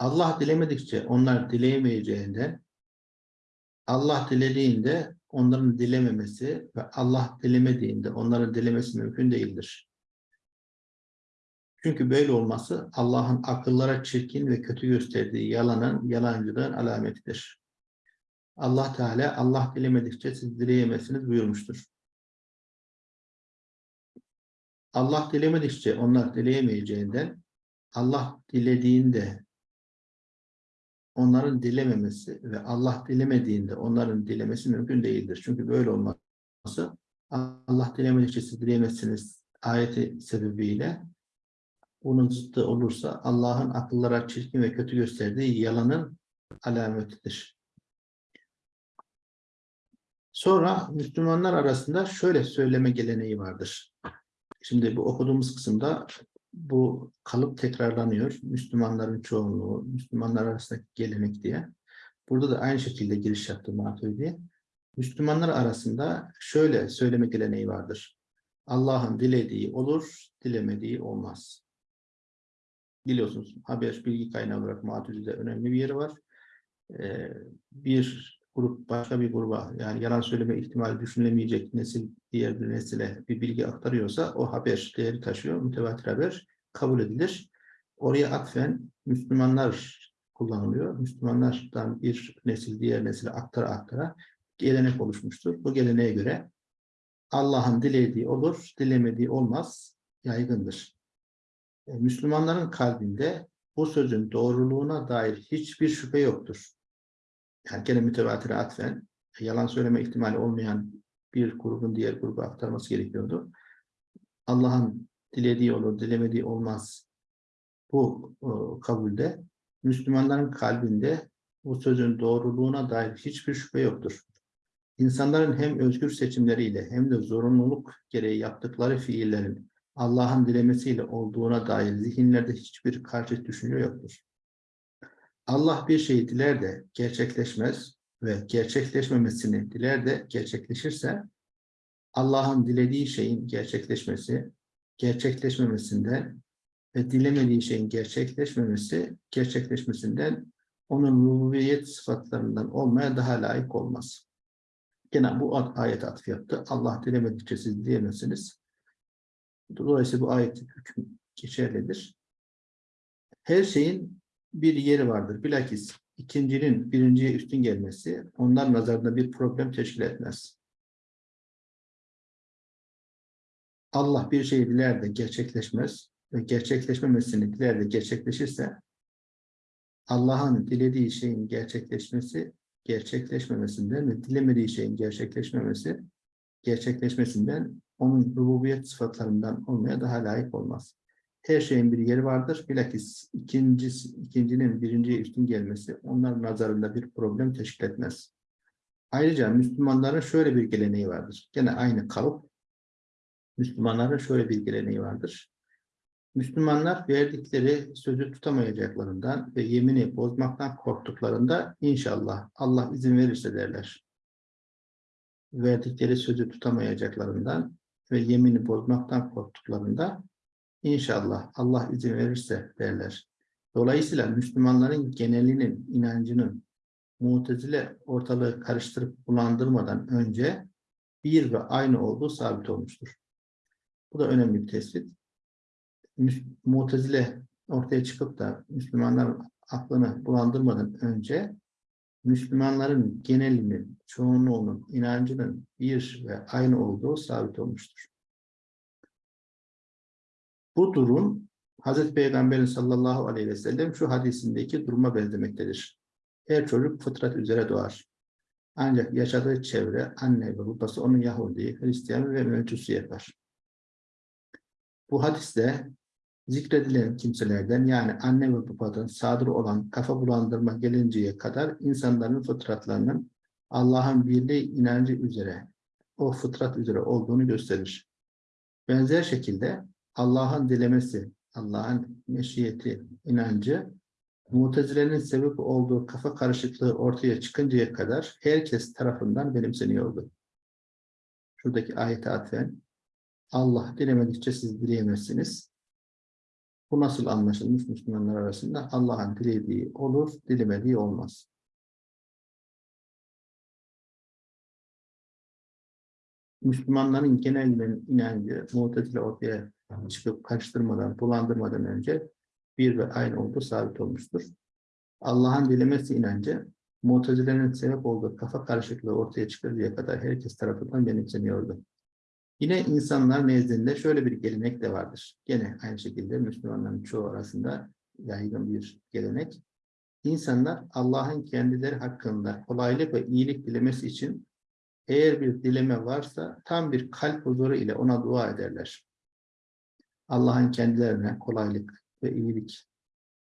Allah dilemedikçe onlar dileyemeyeceğinden Allah dilediğinde onların dilememesi ve Allah dilemediğinde onların dilemesi mümkün değildir. Çünkü böyle olması Allah'ın akıllara çirkin ve kötü gösterdiği yalanın, yalancılığın alametidir. Allah Teala Allah dilemedikçe siz dileyemezsiniz buyurmuştur. Allah dilemedikçe onlar dileyemeyeceğinden Allah dilediğinde onların dilememesi ve Allah dilemediğinde onların dilemesi mümkün değildir. Çünkü böyle olması Allah dilemedikçe siz dileyemezsiniz ayeti sebebiyle bunun zıttı olursa Allah'ın akıllara çirkin ve kötü gösterdiği yalanın alametidir. Sonra Müslümanlar arasında şöyle söyleme geleneği vardır. Şimdi bu okuduğumuz kısımda bu kalıp tekrarlanıyor. Müslümanların çoğunluğu, Müslümanlar arasındaki gelenek diye. Burada da aynı şekilde giriş yaptı Maturidi. Müslümanlar arasında şöyle söyleme geleneği vardır. Allah'ın dilediği olur, dilemediği olmaz. Biliyorsunuz haber bilgi kaynağı olarak Maturidi'de önemli bir yeri var. Ee, bir grup başka bir gruba yani yalan söyleme ihtimali düşünülemeyecek nesil diğer bir nesile bir bilgi aktarıyorsa o haber değeri taşıyor. Mütevatir haber kabul edilir. Oraya atfen Müslümanlar kullanılıyor. Müslümanlardan bir nesil diğer nesile aktara aktara gelenek oluşmuştur. Bu geleneğe göre Allah'ın dilediği olur, dilemediği olmaz yaygındır. E, Müslümanların kalbinde bu sözün doğruluğuna dair hiçbir şüphe yoktur yani gene mütevatire atfen yalan söyleme ihtimali olmayan bir grubun diğer gruba aktarması gerekiyordu. Allah'ın dilediği olur, dilemediği olmaz. Bu e, kabulde Müslümanların kalbinde bu sözün doğruluğuna dair hiçbir şüphe yoktur. İnsanların hem özgür seçimleriyle hem de zorunluluk gereği yaptıkları fiillerin Allah'ın dilemesiyle olduğuna dair zihinlerde hiçbir karşı düşünce yoktur. Allah bir şeyi diler de gerçekleşmez ve gerçekleşmemesini diler de gerçekleşirse Allah'ın dilediği şeyin gerçekleşmesi, gerçekleşmemesinden ve dilemediği şeyin gerçekleşmemesi, gerçekleşmesinden onun rububiyet sıfatlarından olmaya daha layık olmaz. Gene bu ayet atf yaptı. Allah dilemedikçe siz diyemezsiniz. Dolayısıyla bu ayet hüküm geçerlidir. Her şeyin bir yeri vardır. Bilakis ikincinin birinciye üstün gelmesi onlar nazarında bir problem teşkil etmez. Allah bir şeyi diler de gerçekleşmez ve gerçekleşmemesini diler de gerçekleşirse Allah'ın dilediği şeyin gerçekleşmesi gerçekleşmemesinden ve dilemediği şeyin gerçekleşmemesi gerçekleşmesinden onun rububiyet sıfatlarından olmaya daha layık olmaz her şeyin bir yeri vardır. Bilakis ikincisi, ikincinin birinciye üstün gelmesi onlar nazarında bir problem teşkil etmez. Ayrıca Müslümanların şöyle bir geleneği vardır. Gene aynı kalıp. Müslümanların şöyle bir geleneği vardır. Müslümanlar verdikleri sözü tutamayacaklarından ve yemini bozmaktan korktuklarında inşallah Allah izin verirse derler. Verdikleri sözü tutamayacaklarından ve yemini bozmaktan korktuklarında İnşallah Allah izin verirse derler. Dolayısıyla Müslümanların genelinin inancının mutezile ortalığı karıştırıp bulandırmadan önce bir ve aynı olduğu sabit olmuştur. Bu da önemli bir tespit. Mutezile ortaya çıkıp da Müslümanların aklını bulandırmadan önce Müslümanların genelinin, çoğunluğunun inancının bir ve aynı olduğu sabit olmuştur. Bu durum Hazreti Peygamberin sallallahu aleyhi ve sellem şu hadisindeki duruma benzemektedir. Her çocuk fıtrat üzere doğar. Ancak yaşadığı çevre, anne ve babası onun Yahudi, Hristiyan ve Mecusi yapar. Bu hadiste zikredilen kimselerden yani anne ve babadan sadır olan kafa bulandırma gelinceye kadar insanların fıtratlarının Allah'ın birliği inancı üzere, o fıtrat üzere olduğunu gösterir. Benzer şekilde Allah'ın dilemesi, Allah'ın meşiyeti, inancı, mutezilerin sebep olduğu kafa karışıklığı ortaya çıkıncaya kadar herkes tarafından benimseniyordu. Şuradaki ayete atfen, Allah dilemedikçe siz dileyemezsiniz. Bu nasıl anlaşılmış Müslümanlar arasında? Allah'ın dilediği olur, dilemediği olmaz. Müslümanların genel inancı Mu'tezile ortaya çıkıp karıştırmadan, bulandırmadan önce bir ve aynı olduğu sabit olmuştur. Allah'ın dilemesi inancı Mu'tezile'nin sebep olduğu kafa karışıklığı ortaya çıkarıncaya kadar herkes tarafından benimseniyordu. Yine insanlar nezdinde şöyle bir gelenek de vardır. Gene aynı şekilde Müslümanların çoğu arasında yaygın bir gelenek. İnsanlar Allah'ın kendileri hakkında kolaylık ve iyilik dilemesi için eğer bir dileme varsa tam bir kalp huzuru ile ona dua ederler. Allah'ın kendilerine kolaylık ve iyilik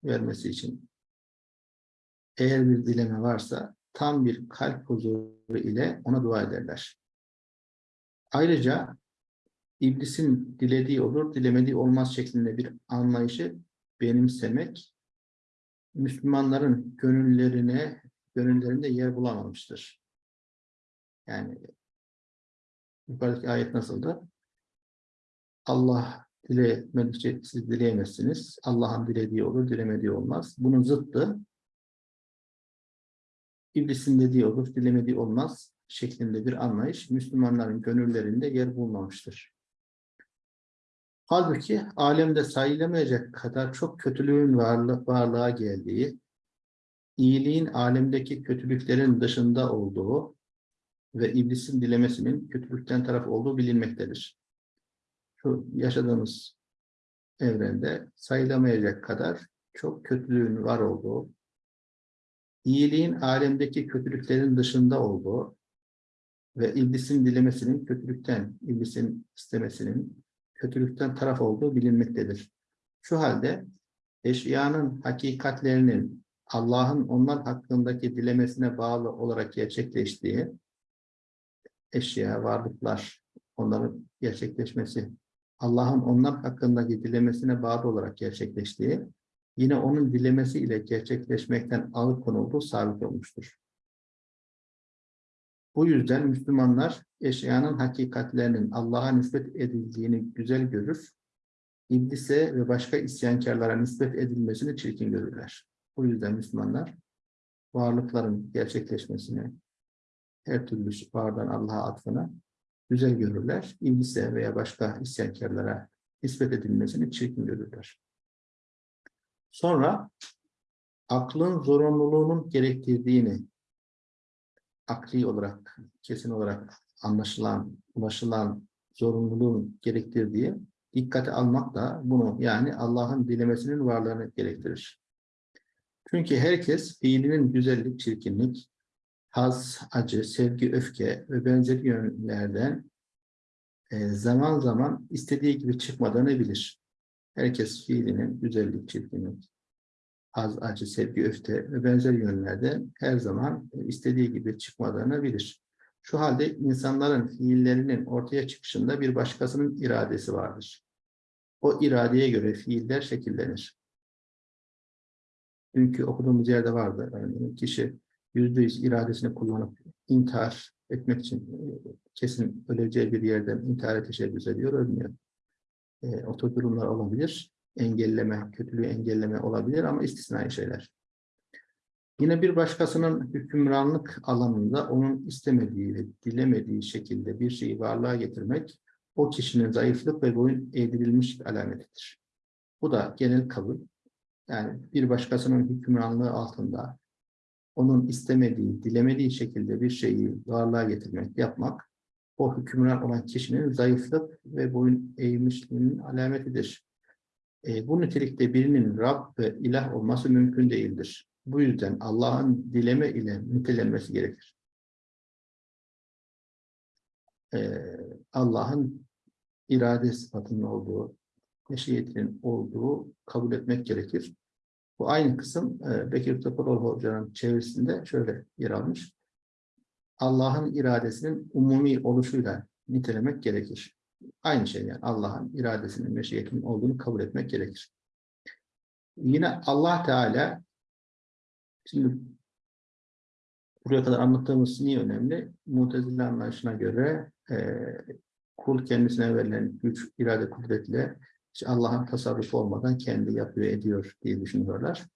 vermesi için eğer bir dileme varsa tam bir kalp huzuru ile ona dua ederler. Ayrıca iblisin dilediği olur, dilemediği olmaz şeklinde bir anlayışı benimsemek Müslümanların gönüllerine, gönüllerinde yer bulamamıştır. Yani yukarıdaki ayet nasıldı? Allah dilemedikçe siz dileyemezsiniz. Allah'ın dilediği olur, dilemediği olmaz. Bunun zıttı İblisin dediği olur, dilemediği olmaz şeklinde bir anlayış Müslümanların gönüllerinde yer bulmamıştır. Halbuki alemde sayılamayacak kadar çok kötülüğün varlı varlığa geldiği, iyiliğin alemdeki kötülüklerin dışında olduğu ve iblisin dilemesinin kötülükten taraf olduğu bilinmektedir. Şu yaşadığımız evrende sayılamayacak kadar çok kötülüğün var olduğu, iyiliğin alemdeki kötülüklerin dışında olduğu ve iblisin dilemesinin kötülükten, iblisin istemesinin kötülükten taraf olduğu bilinmektedir. Şu halde eşyanın hakikatlerinin Allah'ın onlar hakkındaki dilemesine bağlı olarak gerçekleştiği eşya, varlıklar, onların gerçekleşmesi, Allah'ın onlar hakkındaki dilemesine bağlı olarak gerçekleştiği yine onun dilemesi ile gerçekleşmekten alıkonulduğu sabit olmuştur. Bu yüzden Müslümanlar eşyanın hakikatlerinin Allah'a nispet edildiğini güzel görür, iblise ve başka isyankarlara nispet edilmesini çirkin görürler. Bu yüzden Müslümanlar varlıkların gerçekleşmesini, her türlü vardan Allah'a atfını güzel görürler. İblise veya başka isyankarlara nispet edilmesini çirkin görürler. Sonra aklın zorunluluğunun gerektirdiğini akli olarak, kesin olarak anlaşılan, ulaşılan zorunluluğun gerektirdiği dikkate almak da bunu yani Allah'ın dilemesinin varlığını gerektirir. Çünkü herkes fiilinin güzellik, çirkinlik, haz, acı, sevgi, öfke ve benzeri yönlerden e, zaman zaman istediği gibi çıkmadığını bilir. Herkes fiilinin güzellik, çirkinlik, haz, acı, sevgi, öfte ve benzer yönlerde her zaman istediği gibi çıkmadığını bilir. Şu halde insanların fiillerinin ortaya çıkışında bir başkasının iradesi vardır. O iradeye göre fiiller şekillenir. Dünkü okuduğumuz yerde vardı. Yani kişi yüzde yüz iradesini kullanıp intihar etmek için kesin öleceği bir yerden intihara teşebbüs ediyor, ölmüyor. E, o durumlar olabilir. Engelleme, kötülüğü engelleme olabilir ama istisnai şeyler. Yine bir başkasının hükümranlık alanında onun istemediği ve dilemediği şekilde bir şeyi varlığa getirmek o kişinin zayıflık ve boyun eğdirilmiş alametidir. Bu da genel kabul. Yani bir başkasının hükümranlığı altında onun istemediği, dilemediği şekilde bir şeyi varlığa getirmek, yapmak o hükümran olan kişinin zayıflık ve boyun eğmişliğinin alametidir. E, bu nitelikte birinin Rab ve ilah olması mümkün değildir. Bu yüzden Allah'ın dileme ile nitelenmesi gerekir. E, Allah'ın irade sıfatının olduğu, meşiyetinin olduğu kabul etmek gerekir. Bu aynı kısım e, Bekir Topalov Hoca'nın çevirisinde şöyle yer almış. Allah'ın iradesinin umumi oluşuyla nitelemek gerekir. Aynı şey yani Allah'ın iradesinin, meşiyetinin olduğunu kabul etmek gerekir. Yine Allah Teala şimdi buraya kadar anlattığımız niye önemli? Mutezile anlayışına göre e, kul kendisine verilen güç, irade kudretle hiç Allah'ın tasarrufu olmadan kendi yapıyor, ediyor diye düşünüyorlar.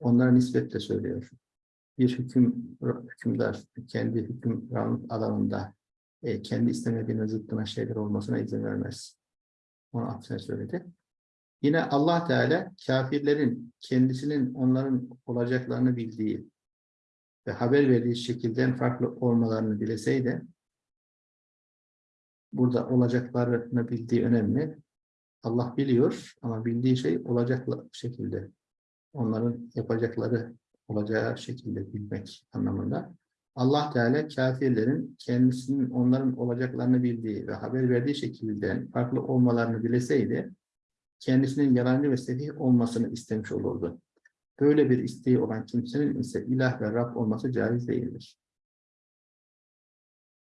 Onlara nispetle söylüyor. Bir hüküm, hükümdar kendi hüküm alanında e, kendi istemediğine zıttına şeyler olmasına izin vermez. Onu aksine söyledi. Yine Allah Teala kafirlerin kendisinin onların olacaklarını bildiği ve haber verdiği şekilden farklı olmalarını dileseydi burada olacaklarını bildiği önemli. Allah biliyor ama bildiği şey olacak şekilde. Onların yapacakları olacağı şekilde bilmek anlamında. Allah Teala kafirlerin kendisinin onların olacaklarını bildiği ve haber verdiği şekilde farklı olmalarını dileseydi kendisinin yalancı ve sefih olmasını istemiş olurdu. Böyle bir isteği olan kimsenin ise ilah ve Rab olması caiz değildir.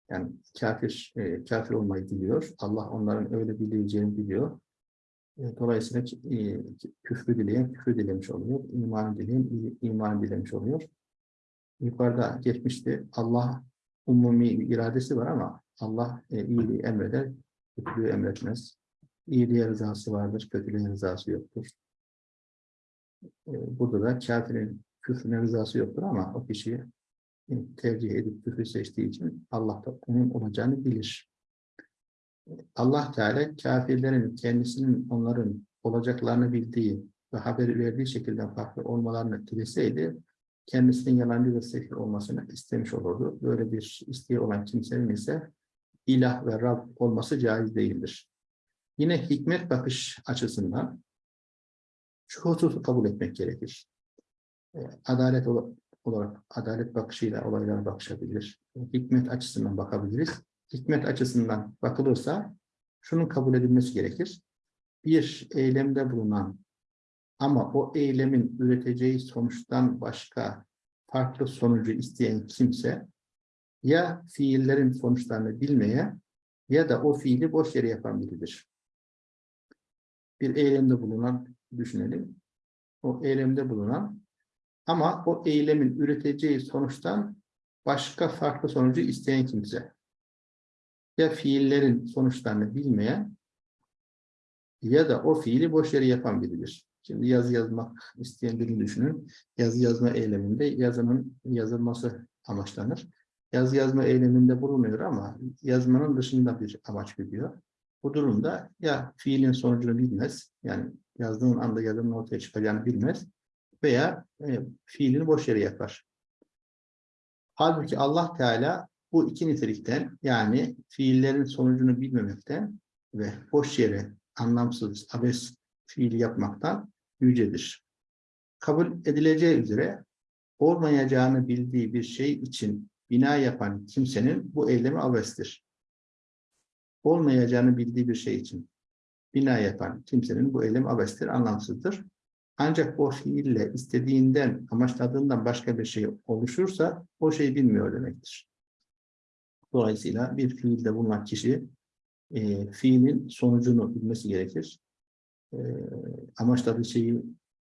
Yani kafir, e, kafir olmayı diliyor. Allah onların öyle bileceğini biliyor. Dolayısıyla e, küfrü dileyen küfrü dilemiş oluyor. İman dileyen iman dilemiş oluyor. Yukarıda geçmişti. Allah umumi iradesi var ama Allah e, iyiliği emreder, kötülüğü emretmez. İyiliğe rızası vardır, kötülüğe rızası yoktur. E, burada da kafirin küfrüne rızası yoktur ama o kişi e, tercih edip küfrü seçtiği için Allah da onun olacağını bilir. Allah Teala kafirlerin kendisinin onların olacaklarını bildiği ve haber verdiği şekilde farklı olmalarını dileseydi kendisinin yalancı ve sefil olmasını istemiş olurdu. Böyle bir isteği olan kimsenin ise ilah ve Rab olması caiz değildir. Yine hikmet bakış açısından şu hususu kabul etmek gerekir. E, adalet olarak, adalet bakışıyla olaylara bakışabilir. Hikmet açısından bakabiliriz. Hikmet açısından bakılırsa şunun kabul edilmesi gerekir. Bir eylemde bulunan ama o eylemin üreteceği sonuçtan başka farklı sonucu isteyen kimse ya fiillerin sonuçlarını bilmeye ya da o fiili boş yere yapan biridir. Bir eylemde bulunan düşünelim. O eylemde bulunan ama o eylemin üreteceği sonuçtan başka farklı sonucu isteyen kimse. Ya fiillerin sonuçlarını bilmeyen ya da o fiili boş yere yapan biridir. Şimdi yazı yazmak isteyen birini düşünün. Yazı yazma eyleminde yazının yazılması amaçlanır. Yazı yazma eyleminde bulunuyor ama yazmanın dışında bir amaç gidiyor. Bu durumda ya fiilin sonucunu bilmez, yani yazdığın anda yazının ortaya çıkacağını bilmez veya e, fiilini boş yere yapar. Halbuki Allah Teala bu iki nitelikten yani fiillerin sonucunu bilmemekten ve boş yere anlamsız, abes fiil yapmaktan yücedir. Kabul edileceği üzere olmayacağını bildiği bir şey için bina yapan kimsenin bu eylemi abestir. Olmayacağını bildiği bir şey için bina yapan kimsenin bu eylemi abestir, anlamsızdır. Ancak o fiille istediğinden, amaçladığından başka bir şey oluşursa o şeyi bilmiyor demektir. Dolayısıyla bir fiilde bulunan kişi e, fiilin sonucunu bilmesi gerekir e, amaçladığı şeyi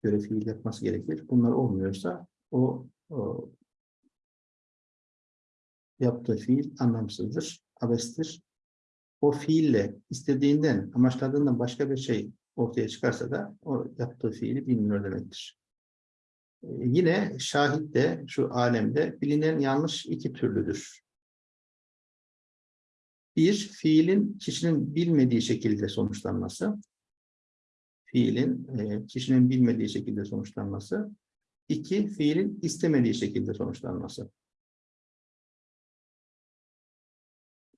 göre fiil yapması gerekir. Bunlar olmuyorsa o, o yaptığı fiil anlamsızdır, abestir. O fiille istediğinden, amaçladığından başka bir şey ortaya çıkarsa da o yaptığı fiili bilmiyor demektir. Ee, yine şahit de şu alemde bilinen yanlış iki türlüdür. Bir, fiilin kişinin bilmediği şekilde sonuçlanması fiilin e, kişinin bilmediği şekilde sonuçlanması. İki, fiilin istemediği şekilde sonuçlanması.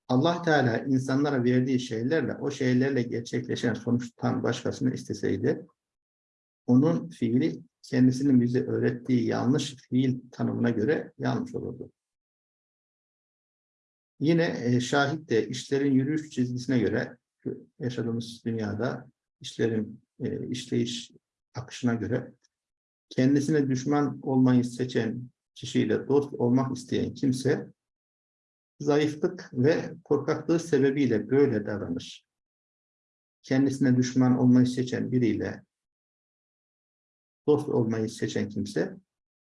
Allah Teala insanlara verdiği şeylerle, o şeylerle gerçekleşen sonuçtan başkasını isteseydi, onun fiili kendisinin bize öğrettiği yanlış fiil tanımına göre yanlış olurdu. Yine e, şahit de işlerin yürüyüş çizgisine göre yaşadığımız dünyada işlerin e, işleyiş akışına göre kendisine düşman olmayı seçen kişiyle dost olmak isteyen kimse zayıflık ve korkaklığı sebebiyle böyle davranır. Kendisine düşman olmayı seçen biriyle dost olmayı seçen kimse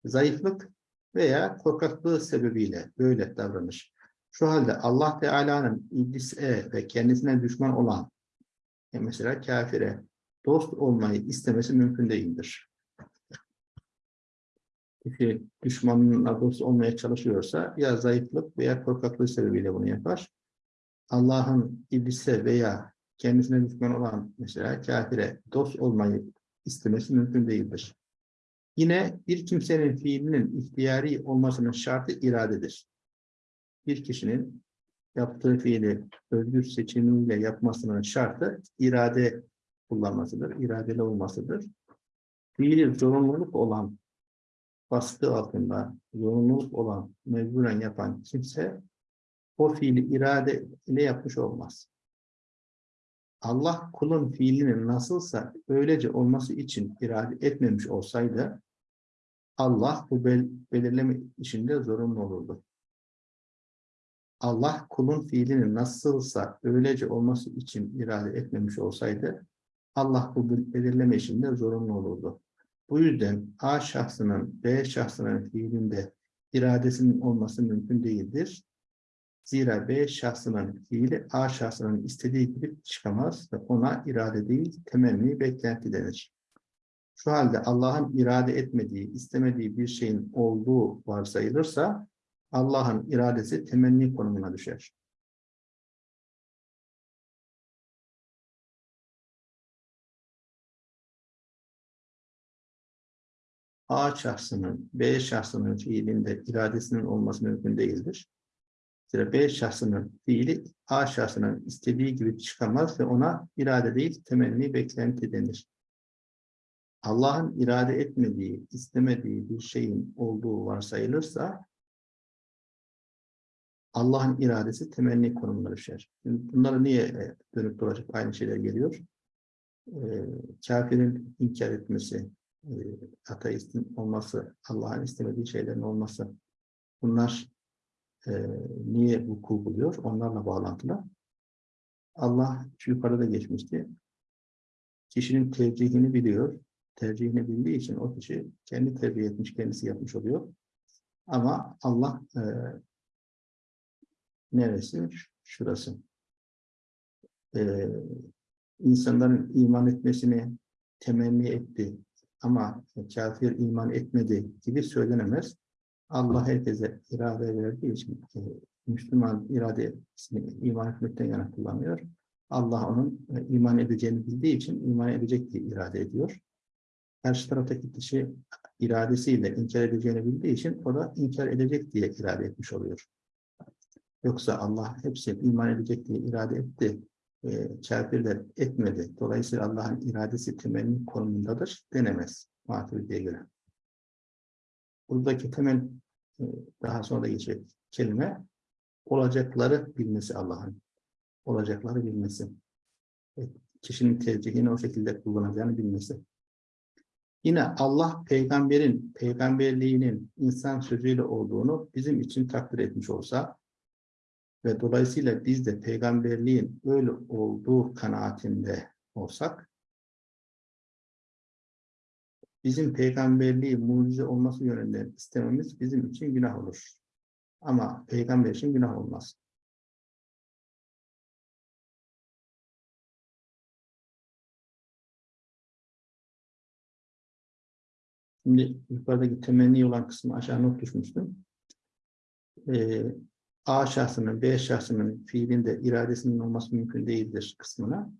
zayıflık veya korkaklığı sebebiyle böyle davranır. Şu halde Allah Teala'nın iblise ve kendisine düşman olan e mesela kafire dost olmayı istemesi mümkün değildir. Kişi düşmanına dost olmaya çalışıyorsa ya zayıflık veya korkaklığı sebebiyle bunu yapar. Allah'ın iblise veya kendisine düşman olan mesela kafire dost olmayı istemesi mümkün değildir. Yine bir kimsenin fiilinin ihtiyari olmasının şartı iradedir. Bir kişinin yaptığı fiili özgür seçimiyle yapmasının şartı irade kullanmasıdır, iradeli olmasıdır. Fiili zorunluluk olan, baskı altında zorunluluk olan, mecburen yapan kimse o fiili irade ile yapmış olmaz. Allah kulun fiilinin nasılsa öylece olması için irade etmemiş olsaydı Allah bu bel belirleme işinde zorunlu olurdu. Allah kulun fiilinin nasılsa öylece olması için irade etmemiş olsaydı Allah bu belirleme işinde zorunlu olurdu. Bu yüzden A şahsının B şahsının fiilinde iradesinin olması mümkün değildir. Zira B şahsının fiili A şahsının istediği gibi çıkamaz ve ona irade değil, temenni, beklenti denir. Şu halde Allah'ın irade etmediği, istemediği bir şeyin olduğu varsayılırsa Allah'ın iradesi temenni konumuna düşer. A şahsının B şahsının fiilinde iradesinin olması mümkün değildir. Zira B şahsının fiili A şahsının istediği gibi çıkamaz ve ona irade değil temenni beklenti denir. Allah'ın irade etmediği, istemediği bir şeyin olduğu varsayılırsa Allah'ın iradesi temenni konumuna düşer. Şimdi bunları niye e, dönüp dolaşıp aynı şeyler geliyor? Ee, kafirin inkar etmesi, e, ateistin olması, Allah'ın istemediği şeylerin olması bunlar e, niye vuku buluyor? Onlarla bağlantılı. Allah şu yukarıda geçmişti. Kişinin tercihini biliyor. Tercihini bildiği için o kişi kendi tercih etmiş, kendisi yapmış oluyor. Ama Allah e, neresi? Şurası. E, insanların iman etmesini temenni etti ama kafir iman etmedi gibi söylenemez. Allah herkese irade verdiği için e, Müslüman iradesini iman etmekten yana kullanıyor. Allah onun e, iman edeceğini bildiği için iman edecek diye irade ediyor. Karşı taraftaki kişi iradesiyle inkar edeceğini bildiği için o da inkar edecek diye irade etmiş oluyor. Yoksa Allah hepsi iman edecek diye irade etti. E, kafirler etmedi. Dolayısıyla Allah'ın iradesi temelinin konumundadır denemez. Maturidiye göre. Buradaki temel e, daha sonra da geçecek kelime olacakları bilmesi Allah'ın. Olacakları bilmesi. Evet, kişinin tercihini o şekilde kullanacağını bilmesi. Yine Allah peygamberin peygamberliğinin insan sözüyle olduğunu bizim için takdir etmiş olsa ve dolayısıyla biz de peygamberliğin öyle olduğu kanaatinde olsak bizim peygamberliği mucize olması yönünde istememiz bizim için günah olur. Ama peygamber için günah olmaz. Şimdi yukarıdaki temenni olan kısmı aşağı not düşmüştüm. Ee, A şahsının, B şahsının fiilinde iradesinin olması mümkün değildir kısmına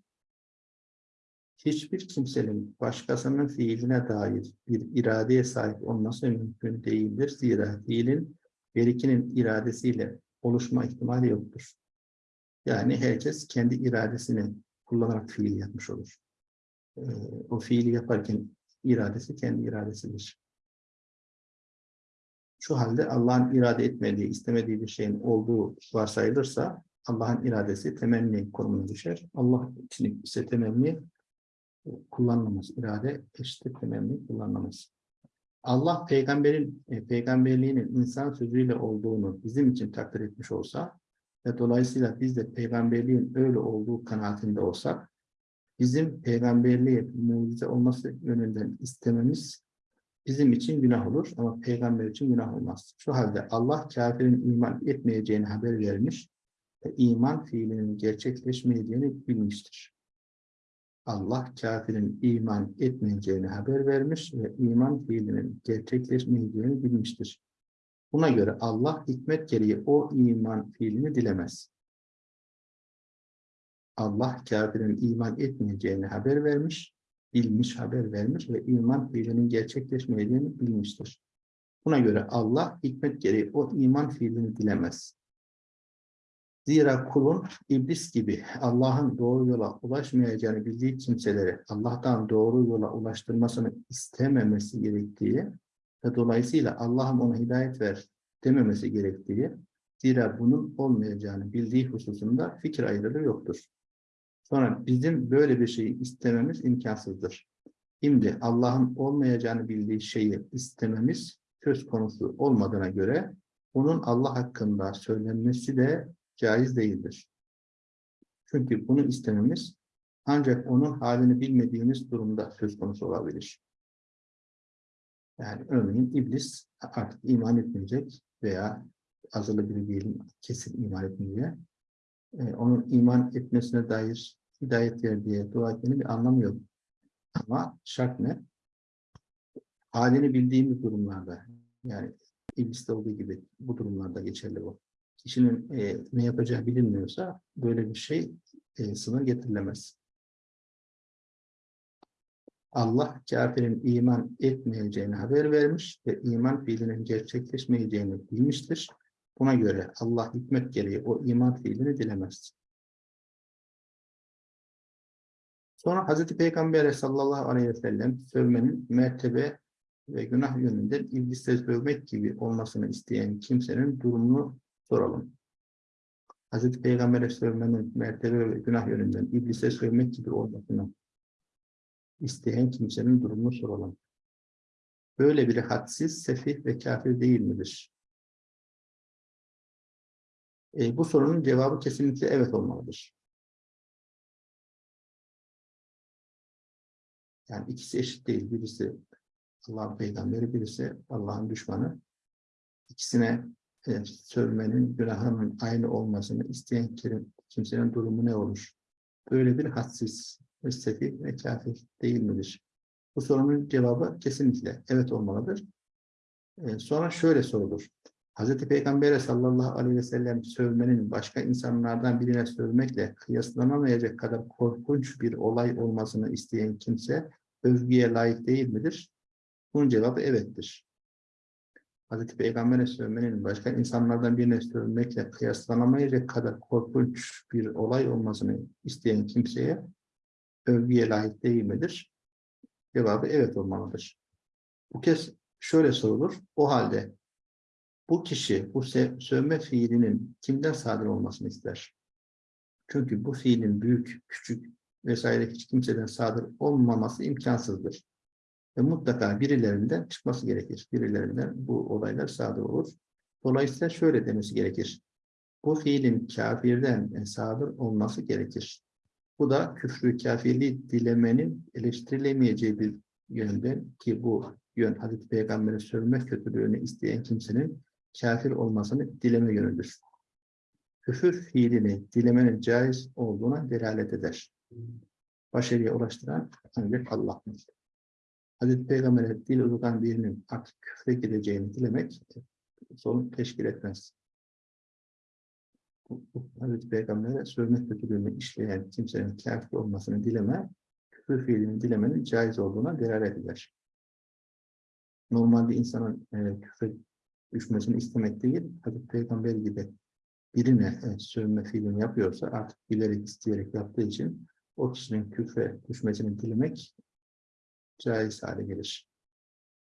hiçbir kimsenin başkasının fiiline dair bir iradeye sahip olması mümkün değildir. Zira fiilin berikinin iradesiyle oluşma ihtimali yoktur. Yani herkes kendi iradesini kullanarak fiil yapmış olur. Ee, o fiili yaparken iradesi kendi iradesidir. Şu halde Allah'ın irade etmediği, istemediği bir şeyin olduğu varsayılırsa Allah'ın iradesi temenni konumuna düşer. Allah için ise temenni kullanmamız, irade eşittir temenni kullanmamız. Allah peygamberin e, peygamberliğinin insan sözüyle olduğunu bizim için takdir etmiş olsa ve dolayısıyla biz de peygamberliğin öyle olduğu kanaatinde olsak bizim peygamberliği mucize olması yönünden istememiz bizim için günah olur ama peygamber için günah olmaz. Şu halde Allah kafirin iman etmeyeceğini haber vermiş ve iman fiilinin gerçekleşmeyeceğini bilmiştir. Allah kafirin iman etmeyeceğini haber vermiş ve iman fiilinin gerçekleşmeyeceğini bilmiştir. Buna göre Allah hikmet gereği o iman fiilini dilemez. Allah kafirin iman etmeyeceğini haber vermiş, bilmiş, haber vermiş ve iman fiilinin gerçekleşmeyeceğini bilmiştir. Buna göre Allah hikmet gereği o iman fiilini dilemez. Zira kulun iblis gibi Allah'ın doğru yola ulaşmayacağını bildiği kimseleri Allah'tan doğru yola ulaştırmasını istememesi gerektiği ve dolayısıyla Allah'ım ona hidayet ver dememesi gerektiği, zira bunun olmayacağını bildiği hususunda fikir ayrılığı yoktur. Sonra bizim böyle bir şeyi istememiz imkansızdır. Şimdi Allah'ın olmayacağını bildiği şeyi istememiz söz konusu olmadığına göre onun Allah hakkında söylenmesi de caiz değildir. Çünkü bunu istememiz ancak onun halini bilmediğimiz durumda söz konusu olabilir. Yani örneğin iblis artık iman etmeyecek veya azılı biri diyelim kesin iman etmeyecek. Ee, onun iman etmesine dair hidayet ver diye dua etmenin bir anlamı. Ama şart ne? Halini bildiğimiz durumlarda yani ibliste olduğu gibi bu durumlarda geçerli bu. Kişinin e, ne yapacağı bilinmiyorsa böyle bir şey e, sınır getirilemez. Allah kafirin iman etmeyeceğini haber vermiş ve iman fiilinin gerçekleşmeyeceğini bilmiştir. Buna göre Allah hikmet gereği o iman fiilini dilemez. Sonra Hazreti Peygamber sallallahu aleyhi ve sellem sövmenin mertebe ve günah yönünden iblise sövmek gibi olmasını isteyen kimsenin durumunu soralım. Hazreti Peygamber'e sövmenin mertebe ve günah yönünden iblise sövmek gibi olmasını isteyen kimsenin durumunu soralım. Böyle biri hadsiz, sefih ve kafir değil midir? E, bu sorunun cevabı kesinlikle evet olmalıdır. Yani ikisi eşit değil. Birisi Allah'ın peygamberi, birisi Allah'ın düşmanı. İkisine e, sövmenin, günahının aynı olmasını isteyen kimsenin durumu ne olur? Böyle bir hadsiz, sefih ve kafir değil midir? Bu sorunun cevabı kesinlikle evet olmalıdır. E, sonra şöyle sorulur. Hz. Peygamber sallallahu aleyhi ve sellem sövmenin başka insanlardan birine sövmekle kıyaslanamayacak kadar korkunç bir olay olmasını isteyen kimse övgüye layık değil midir? Bunun cevabı evettir. Hz. Peygamber'e sövmenin başka insanlardan birine sövmekle kıyaslanamayacak kadar korkunç bir olay olmasını isteyen kimseye övgüye layık değil midir? Cevabı evet olmalıdır. Bu kez şöyle sorulur. O halde bu kişi bu sövme fiilinin kimden sadır olmasını ister? Çünkü bu fiilin büyük, küçük vesaire hiç kimseden sadır olmaması imkansızdır. Ve mutlaka birilerinden çıkması gerekir. Birilerinden bu olaylar sadır olur. Dolayısıyla şöyle demesi gerekir. Bu fiilin kafirden sadır olması gerekir. Bu da küfrü kafirliği dilemenin eleştirilemeyeceği bir yönden ki bu yön Hazreti Peygamber'e sövme kötülüğünü isteyen kimsenin kafir olmasını dileme yönüdür. Küfür fiilini dilemenin caiz olduğuna delalet eder. Başarıya ulaştıran ancak Allah'dır. Hazreti Peygamber'e dil uzatan birinin artık küfre gideceğini dilemek sorun teşkil etmez. Hazreti Peygamber'e sövme kötülüğünü işleyen kimsenin kafir olmasını dileme, küfür fiilini dilemenin caiz olduğuna delalet eder. Normalde insanın e, küfre düşmesini istemek değil, Hazreti Peygamber gibi birine e, sövme fiilini yapıyorsa artık bilerek, isteyerek yaptığı için o kişinin küfre düşmesini dilemek caiz hale gelir.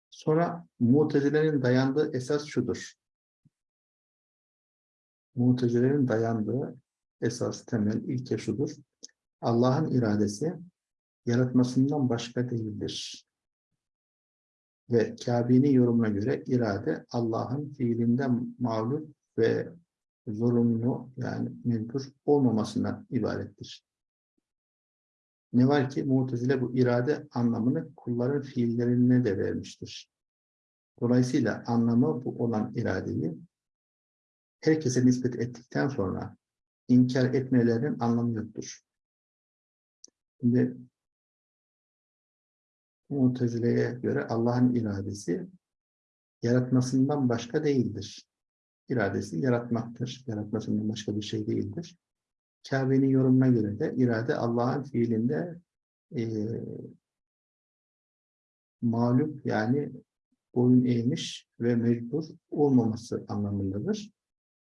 Sonra Mutezile'nin dayandığı esas şudur. Mutezile'nin dayandığı esas temel ilke şudur. Allah'ın iradesi yaratmasından başka değildir. Ve Kabe'nin yorumuna göre irade Allah'ın fiilinden mağlup ve zorunlu yani mecbur olmamasından ibarettir. Ne var ki Mu'tezile bu irade anlamını kulların fiillerine de vermiştir. Dolayısıyla anlamı bu olan iradeyi herkese nispet ettikten sonra inkar etmelerinin anlamı yoktur. Şimdi Mutezile'ye göre Allah'ın iradesi yaratmasından başka değildir. İradesi yaratmaktır. Yaratmasından başka bir şey değildir. Kabe'nin yorumuna göre de irade Allah'ın fiilinde e, mağlup yani boyun eğmiş ve mecbur olmaması anlamındadır.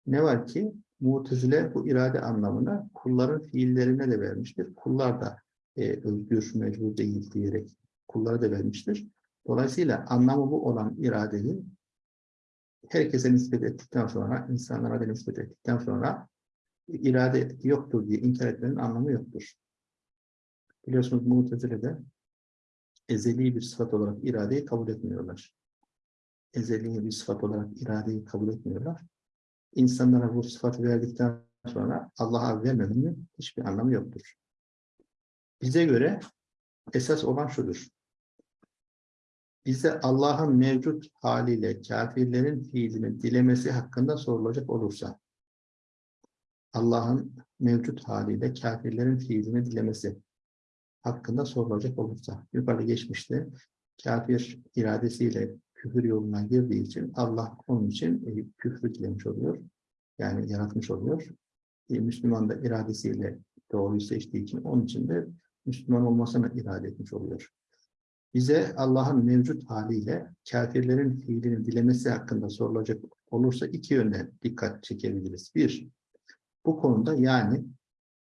Ne var ki Mu'tezile bu irade anlamına kulların fiillerine de vermiştir. Kullar da e, özgür, mecbur değil diyerek kullara da vermiştir. Dolayısıyla anlamı bu olan iradeyi herkese nispet ettikten sonra, insanlara da nispet ettikten sonra irade yoktur diye inkar etmenin anlamı yoktur. Biliyorsunuz Mu'tezile'de ezeli bir sıfat olarak iradeyi kabul etmiyorlar. Ezeli bir sıfat olarak iradeyi kabul etmiyorlar. İnsanlara bu sıfatı verdikten sonra Allah'a vermemenin hiçbir anlamı yoktur. Bize göre esas olan şudur. Bize Allah'ın mevcut haliyle kafirlerin fiilini dilemesi hakkında sorulacak olursa, Allah'ın mevcut haliyle kafirlerin fiilini dilemesi hakkında sorulacak olursa, yukarıda geçmişte kafir iradesiyle küfür yoluna girdiği için Allah onun için e, küfrü dilemiş oluyor. Yani yaratmış oluyor. E, Müslüman da iradesiyle doğruyu seçtiği için onun için de Müslüman olmasını irade etmiş oluyor. Bize Allah'ın mevcut haliyle kafirlerin fiilini dilemesi hakkında sorulacak olursa iki yönden dikkat çekebiliriz. Bir, bu konuda yani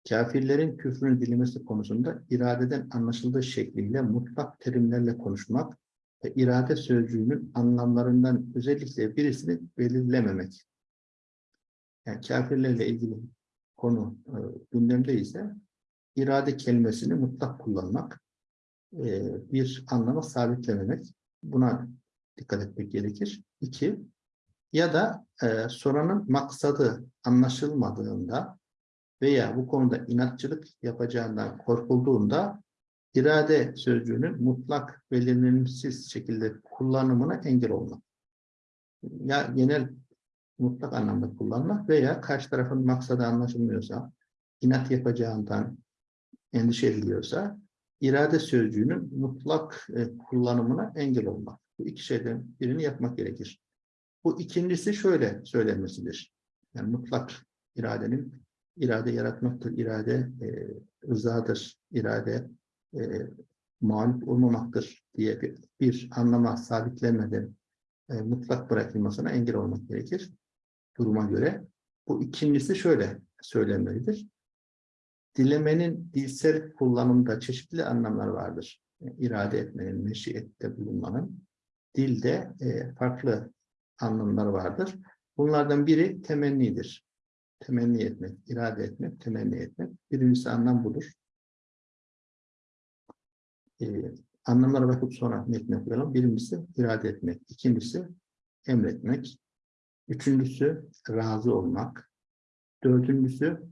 kafirlerin küfrünü dilemesi konusunda iradeden anlaşıldığı şekliyle mutlak terimlerle konuşmak ve irade sözcüğünün anlamlarından özellikle birisini belirlememek. Yani kafirlerle ilgili konu e, gündemde ise irade kelimesini mutlak kullanmak, e, bir anlama sabitlememek. Buna dikkat etmek gerekir. İki, ya da e, soranın maksadı anlaşılmadığında veya bu konuda inatçılık yapacağından korkulduğunda irade sözcüğünün mutlak belirlenimsiz şekilde kullanımına engel olmak. Ya genel mutlak anlamda kullanmak veya karşı tarafın maksadı anlaşılmıyorsa, inat yapacağından endişe ediliyorsa, irade sözcüğünün mutlak e, kullanımına engel olmak. Bu iki şeyden birini yapmak gerekir. Bu ikincisi şöyle söylenmesidir. Yani mutlak iradenin irade yaratmaktır, irade e, rızadır, irade e, mağlup olmamaktır diye bir, bir anlama sabitlenmeden e, mutlak bırakılmasına engel olmak gerekir duruma göre. Bu ikincisi şöyle söylenmelidir. Dilemenin dilsel kullanımda çeşitli anlamlar vardır. Yani irade etmenin, meşiyette bulunmanın dilde e, farklı anlamlar vardır. Bunlardan biri temennidir. Temenni etmek, irade etmek, temenni etmek. Birincisi anlam budur e, anlamlara bakıp sonra metne koyalım. Birincisi irade etmek, ikincisi emretmek, üçüncüsü razı olmak, dördüncüsü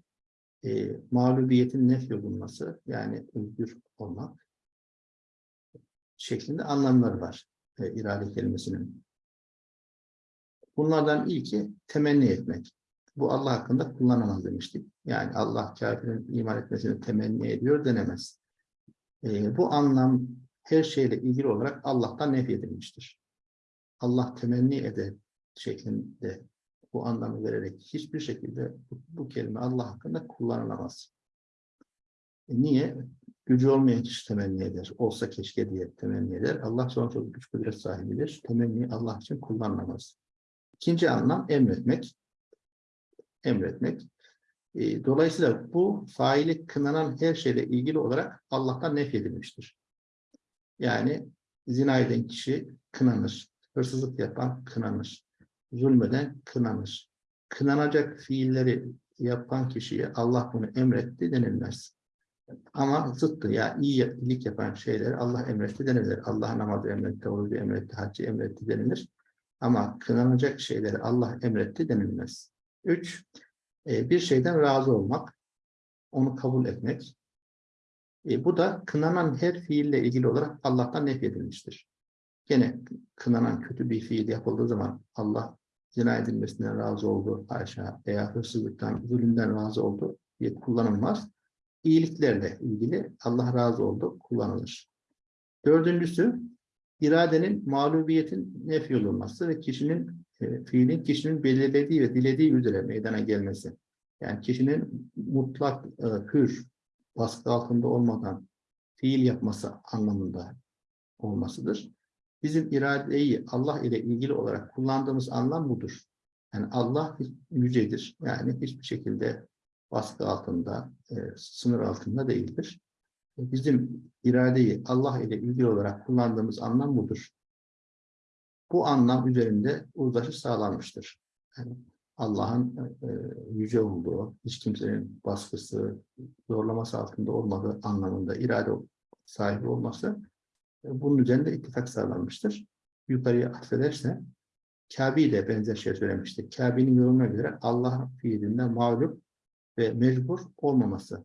e, mağlubiyetin nef olunması, yani özgür olmak şeklinde anlamları var e, irade kelimesinin. Bunlardan ilki temenni etmek. Bu Allah hakkında kullanamaz demiştik. Yani Allah kafirin iman etmesini temenni ediyor denemez. E, bu anlam her şeyle ilgili olarak Allah'tan nef edilmiştir. Allah temenni eder şeklinde bu anlamı vererek hiçbir şekilde bu, bu kelime Allah hakkında kullanılamaz. E niye? Gücü olmayan kişi temenni eder. Olsa keşke diye temenni eder. Allah sonsuz güç kudret sahibidir. Temenni Allah için kullanılamaz. İkinci anlam emretmek. Emretmek. E, dolayısıyla bu faili kınanan her şeyle ilgili olarak Allah'tan nefyedilmiştir. Yani zina eden kişi kınanır, hırsızlık yapan kınanır, zulmeden kınanır. Kınanacak fiilleri yapan kişiye Allah bunu emretti denilmez. Ama zıttı ya iyi iyilik yapan şeyleri Allah emretti denilir. Allah namazı emretti, orucu emretti, haccı emretti denilir. Ama kınanacak şeyleri Allah emretti denilmez. Üç, e, bir şeyden razı olmak, onu kabul etmek. E, bu da kınanan her fiille ilgili olarak Allah'tan nefyedilmiştir. Gene kınanan kötü bir fiil yapıldığı zaman Allah zina edilmesinden razı oldu aşağı veya hırsızlıktan, zulümden razı oldu diye kullanılmaz. İyiliklerle ilgili Allah razı oldu kullanılır. Dördüncüsü, iradenin mağlubiyetin nefi olunması ve kişinin, e, fiilin kişinin belirlediği ve dilediği üzere meydana gelmesi. Yani kişinin mutlak, e, hür, baskı altında olmadan fiil yapması anlamında olmasıdır. Bizim iradeyi Allah ile ilgili olarak kullandığımız anlam budur. Yani Allah yücedir. Yani hiçbir şekilde baskı altında, e, sınır altında değildir. Bizim iradeyi Allah ile ilgili olarak kullandığımız anlam budur. Bu anlam üzerinde uzlaşı sağlanmıştır. Yani Allah'ın e, yüce olduğu, hiç kimsenin baskısı, zorlaması altında olmadığı anlamında irade sahibi olması e, bunun üzerinde ittifak sağlanmıştır. Yukarıya atfederse Kabe de benzer şey söylemişti. Kabe'nin yorumuna göre Allah fiilinde mağlup ve mecbur olmaması.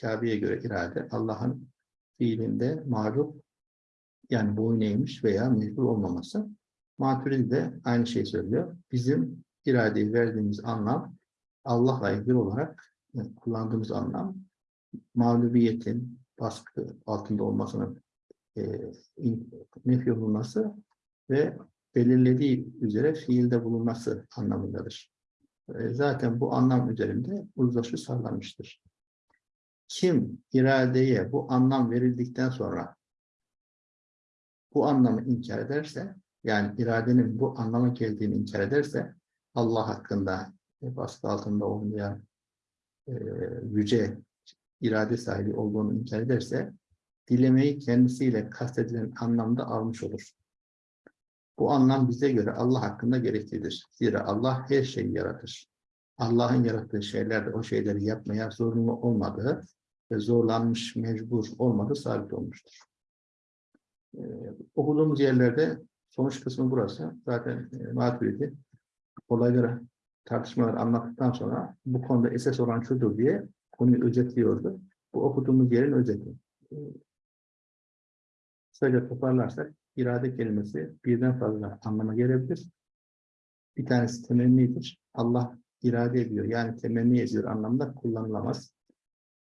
Kabe'ye göre irade Allah'ın fiilinde mağlup yani boyun eğmiş veya mecbur olmaması. Maturidi de aynı şeyi söylüyor. Bizim iradeyi verdiğimiz anlam Allah'la ilgili olarak yani kullandığımız anlam mağlubiyetin baskı altında olmasının e, nefi olunması ve belirlediği üzere fiilde bulunması anlamındadır. E, zaten bu anlam üzerinde uzlaşı sağlanmıştır. Kim iradeye bu anlam verildikten sonra bu anlamı inkar ederse, yani iradenin bu anlama geldiğini inkar ederse, Allah hakkında baskı altında olmayan e, yüce irade sahibi olduğunu inkar ederse, dilemeyi kendisiyle kastedilen anlamda almış olur. Bu anlam bize göre Allah hakkında gereklidir. Zira Allah her şeyi yaratır. Allah'ın yarattığı şeylerde o şeyleri yapmaya zorunlu olmadığı ve zorlanmış, mecbur olmadığı sabit olmuştur. Ee, okuduğumuz yerlerde sonuç kısmı burası. Zaten e, Maturidi olayları, tartışmaları anlattıktan sonra bu konuda esas olan şudur diye konuyu özetliyordu. Bu okuduğumuz yerin özeti. Kısaca toparlarsak, irade kelimesi birden fazla anlama gelebilir. Bir tanesi temennidir. Allah irade ediyor, yani temenni ediyor anlamda kullanılamaz.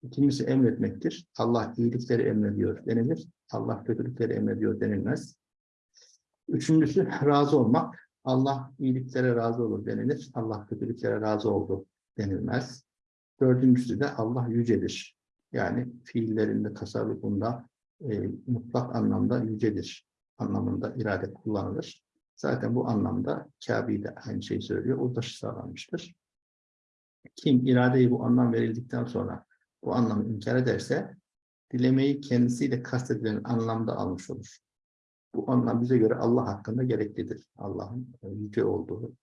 İkincisi emretmektir. Allah iyilikleri emrediyor denilir. Allah kötülükleri emrediyor denilmez. Üçüncüsü razı olmak. Allah iyiliklere razı olur denilir. Allah kötülüklere razı oldu denilmez. Dördüncüsü de Allah yücedir. Yani fiillerinde, tasarrufunda e, mutlak anlamda yücedir anlamında irade kullanılır. Zaten bu anlamda Kabe de aynı şeyi söylüyor. O taşı sağlanmıştır. Kim iradeyi bu anlam verildikten sonra bu anlamı inkar ederse dilemeyi kendisiyle kastedilen anlamda almış olur. Bu anlam bize göre Allah hakkında gereklidir. Allah'ın yüce olduğu,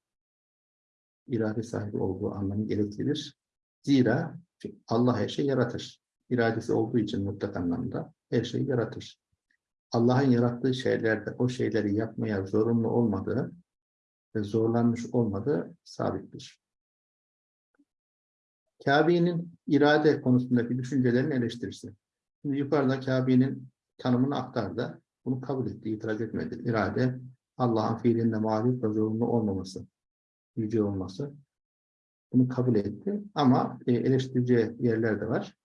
irade sahibi olduğu anlamı gereklidir. Zira Allah her şeyi yaratır. İradesi olduğu için mutlak anlamda her şeyi yaratır. Allah'ın yarattığı şeylerde o şeyleri yapmaya zorunlu olmadığı ve zorlanmış olmadığı sabittir. Kabe'nin irade konusundaki düşüncelerini eleştirisi. Şimdi yukarıda Kabe'nin tanımını aktardı. Bunu kabul etti, itiraz etmedi. İrade, Allah'ın fiilinde mağlup ve zorunlu olmaması, yüce olması. Bunu kabul etti. Ama e, eleştireceği yerler de var.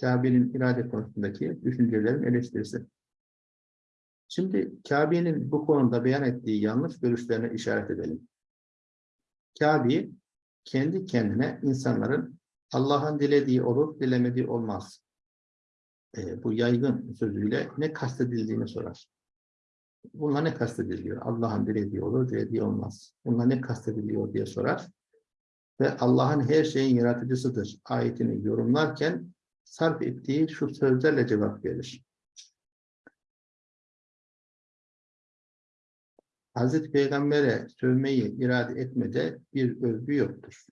Kabe'nin irade konusundaki düşüncelerin eleştirisi. Şimdi Kabe'nin bu konuda beyan ettiği yanlış görüşlerine işaret edelim. Kabe kendi kendine insanların Allah'ın dilediği olur, dilemediği olmaz. E, bu yaygın sözüyle ne kastedildiğini sorar. Bununla ne kastediliyor? Allah'ın dilediği olur, dilediği olmaz. Bununla ne kastediliyor diye sorar. Ve Allah'ın her şeyin yaratıcısıdır ayetini yorumlarken sarf ettiği şu sözlerle cevap verir. Hazreti Peygamber'e sövmeyi irade etmede bir övgü yoktur.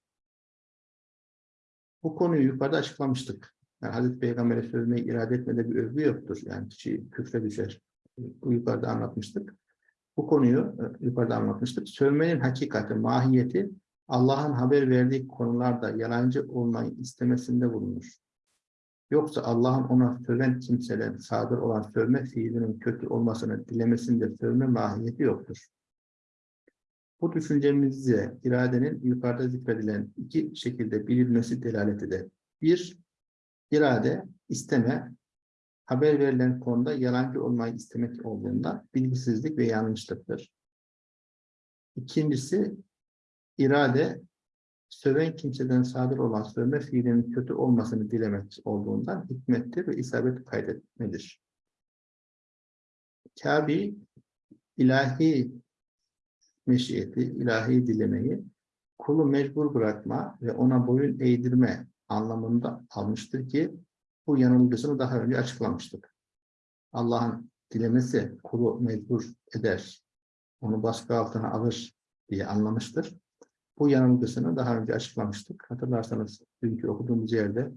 Bu konuyu yukarıda açıklamıştık. Yani Hazreti Peygamber'e sövmeyi irade etmede bir övgü yoktur. Yani kişi küfre düşer. Bu yukarıda anlatmıştık. Bu konuyu e, yukarıda anlatmıştık. Sövmenin hakikati, mahiyeti Allah'ın haber verdiği konularda yalancı olmayı istemesinde bulunur. Yoksa Allah'ın ona söven kimseden sadır olan sövme fiilinin kötü olmasını dilemesinde sövme mahiyeti yoktur. Bu düşüncemizce iradenin yukarıda zikredilen iki şekilde bilinmesi delalet eder. Bir, irade, isteme, haber verilen konuda yalancı olmayı istemek olduğunda bilgisizlik ve yanlışlıktır. İkincisi, irade, söven kimseden sadır olan sövme fiilinin kötü olmasını dilemek olduğundan hikmettir ve isabet kaydetmedir. Kabi, ilahi meşiyeti, ilahi dilemeyi kulu mecbur bırakma ve ona boyun eğdirme anlamında almıştır ki bu yanılgısını daha önce açıklamıştık. Allah'ın dilemesi kulu mecbur eder, onu baskı altına alır diye anlamıştır. Bu yanılgısını daha önce açıklamıştık. Hatırlarsanız dünkü okuduğumuz yerde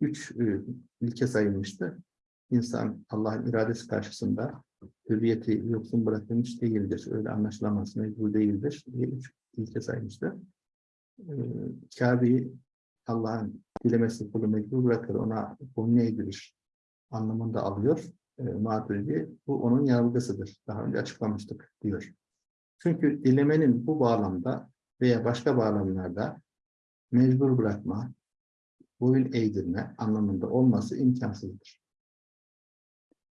üç e, ilke sayılmıştı. İnsan Allah'ın iradesi karşısında hürriyeti yoksun bırakılmış değildir. Öyle anlaşılamaz, mecbur değildir diye üç ilke saymıştı. Ee, Kabe'yi Allah'ın dilemesi kulu mecbur bırakır, ona boyun eğdirir anlamında alıyor. E, Maturidi, bu onun yanılgısıdır. Daha önce açıklamıştık diyor. Çünkü dilemenin bu bağlamda veya başka bağlamlarda mecbur bırakma, boyun eğdirme anlamında olması imkansızdır.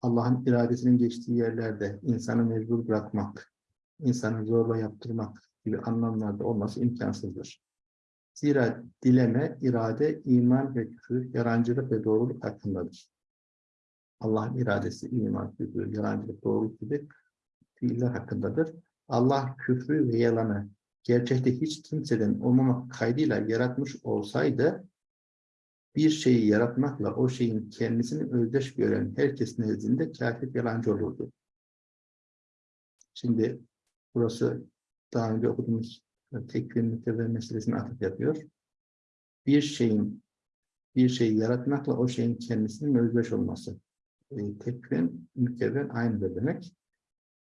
Allah'ın iradesinin geçtiği yerlerde insanı mecbur bırakmak, insanı zorla yaptırmak gibi anlamlarda olması imkansızdır. Zira dileme, irade, iman ve küfür, yarancılık ve doğruluk hakkındadır. Allah'ın iradesi, iman, küfür, yalancılık, doğruluk gibi fiiller hakkındadır. Allah küfrü ve yalanı gerçekte hiç kimseden olmamak kaydıyla yaratmış olsaydı, bir şeyi yaratmakla o şeyin kendisini özdeş gören herkes nezdinde kafir yalancı olurdu. Şimdi burası daha önce okuduğumuz tekvir mütevve meselesine atıf yapıyor. Bir şeyin bir şeyi yaratmakla o şeyin kendisinin özdeş olması. E, tekvin, mükevven aynıdır demek.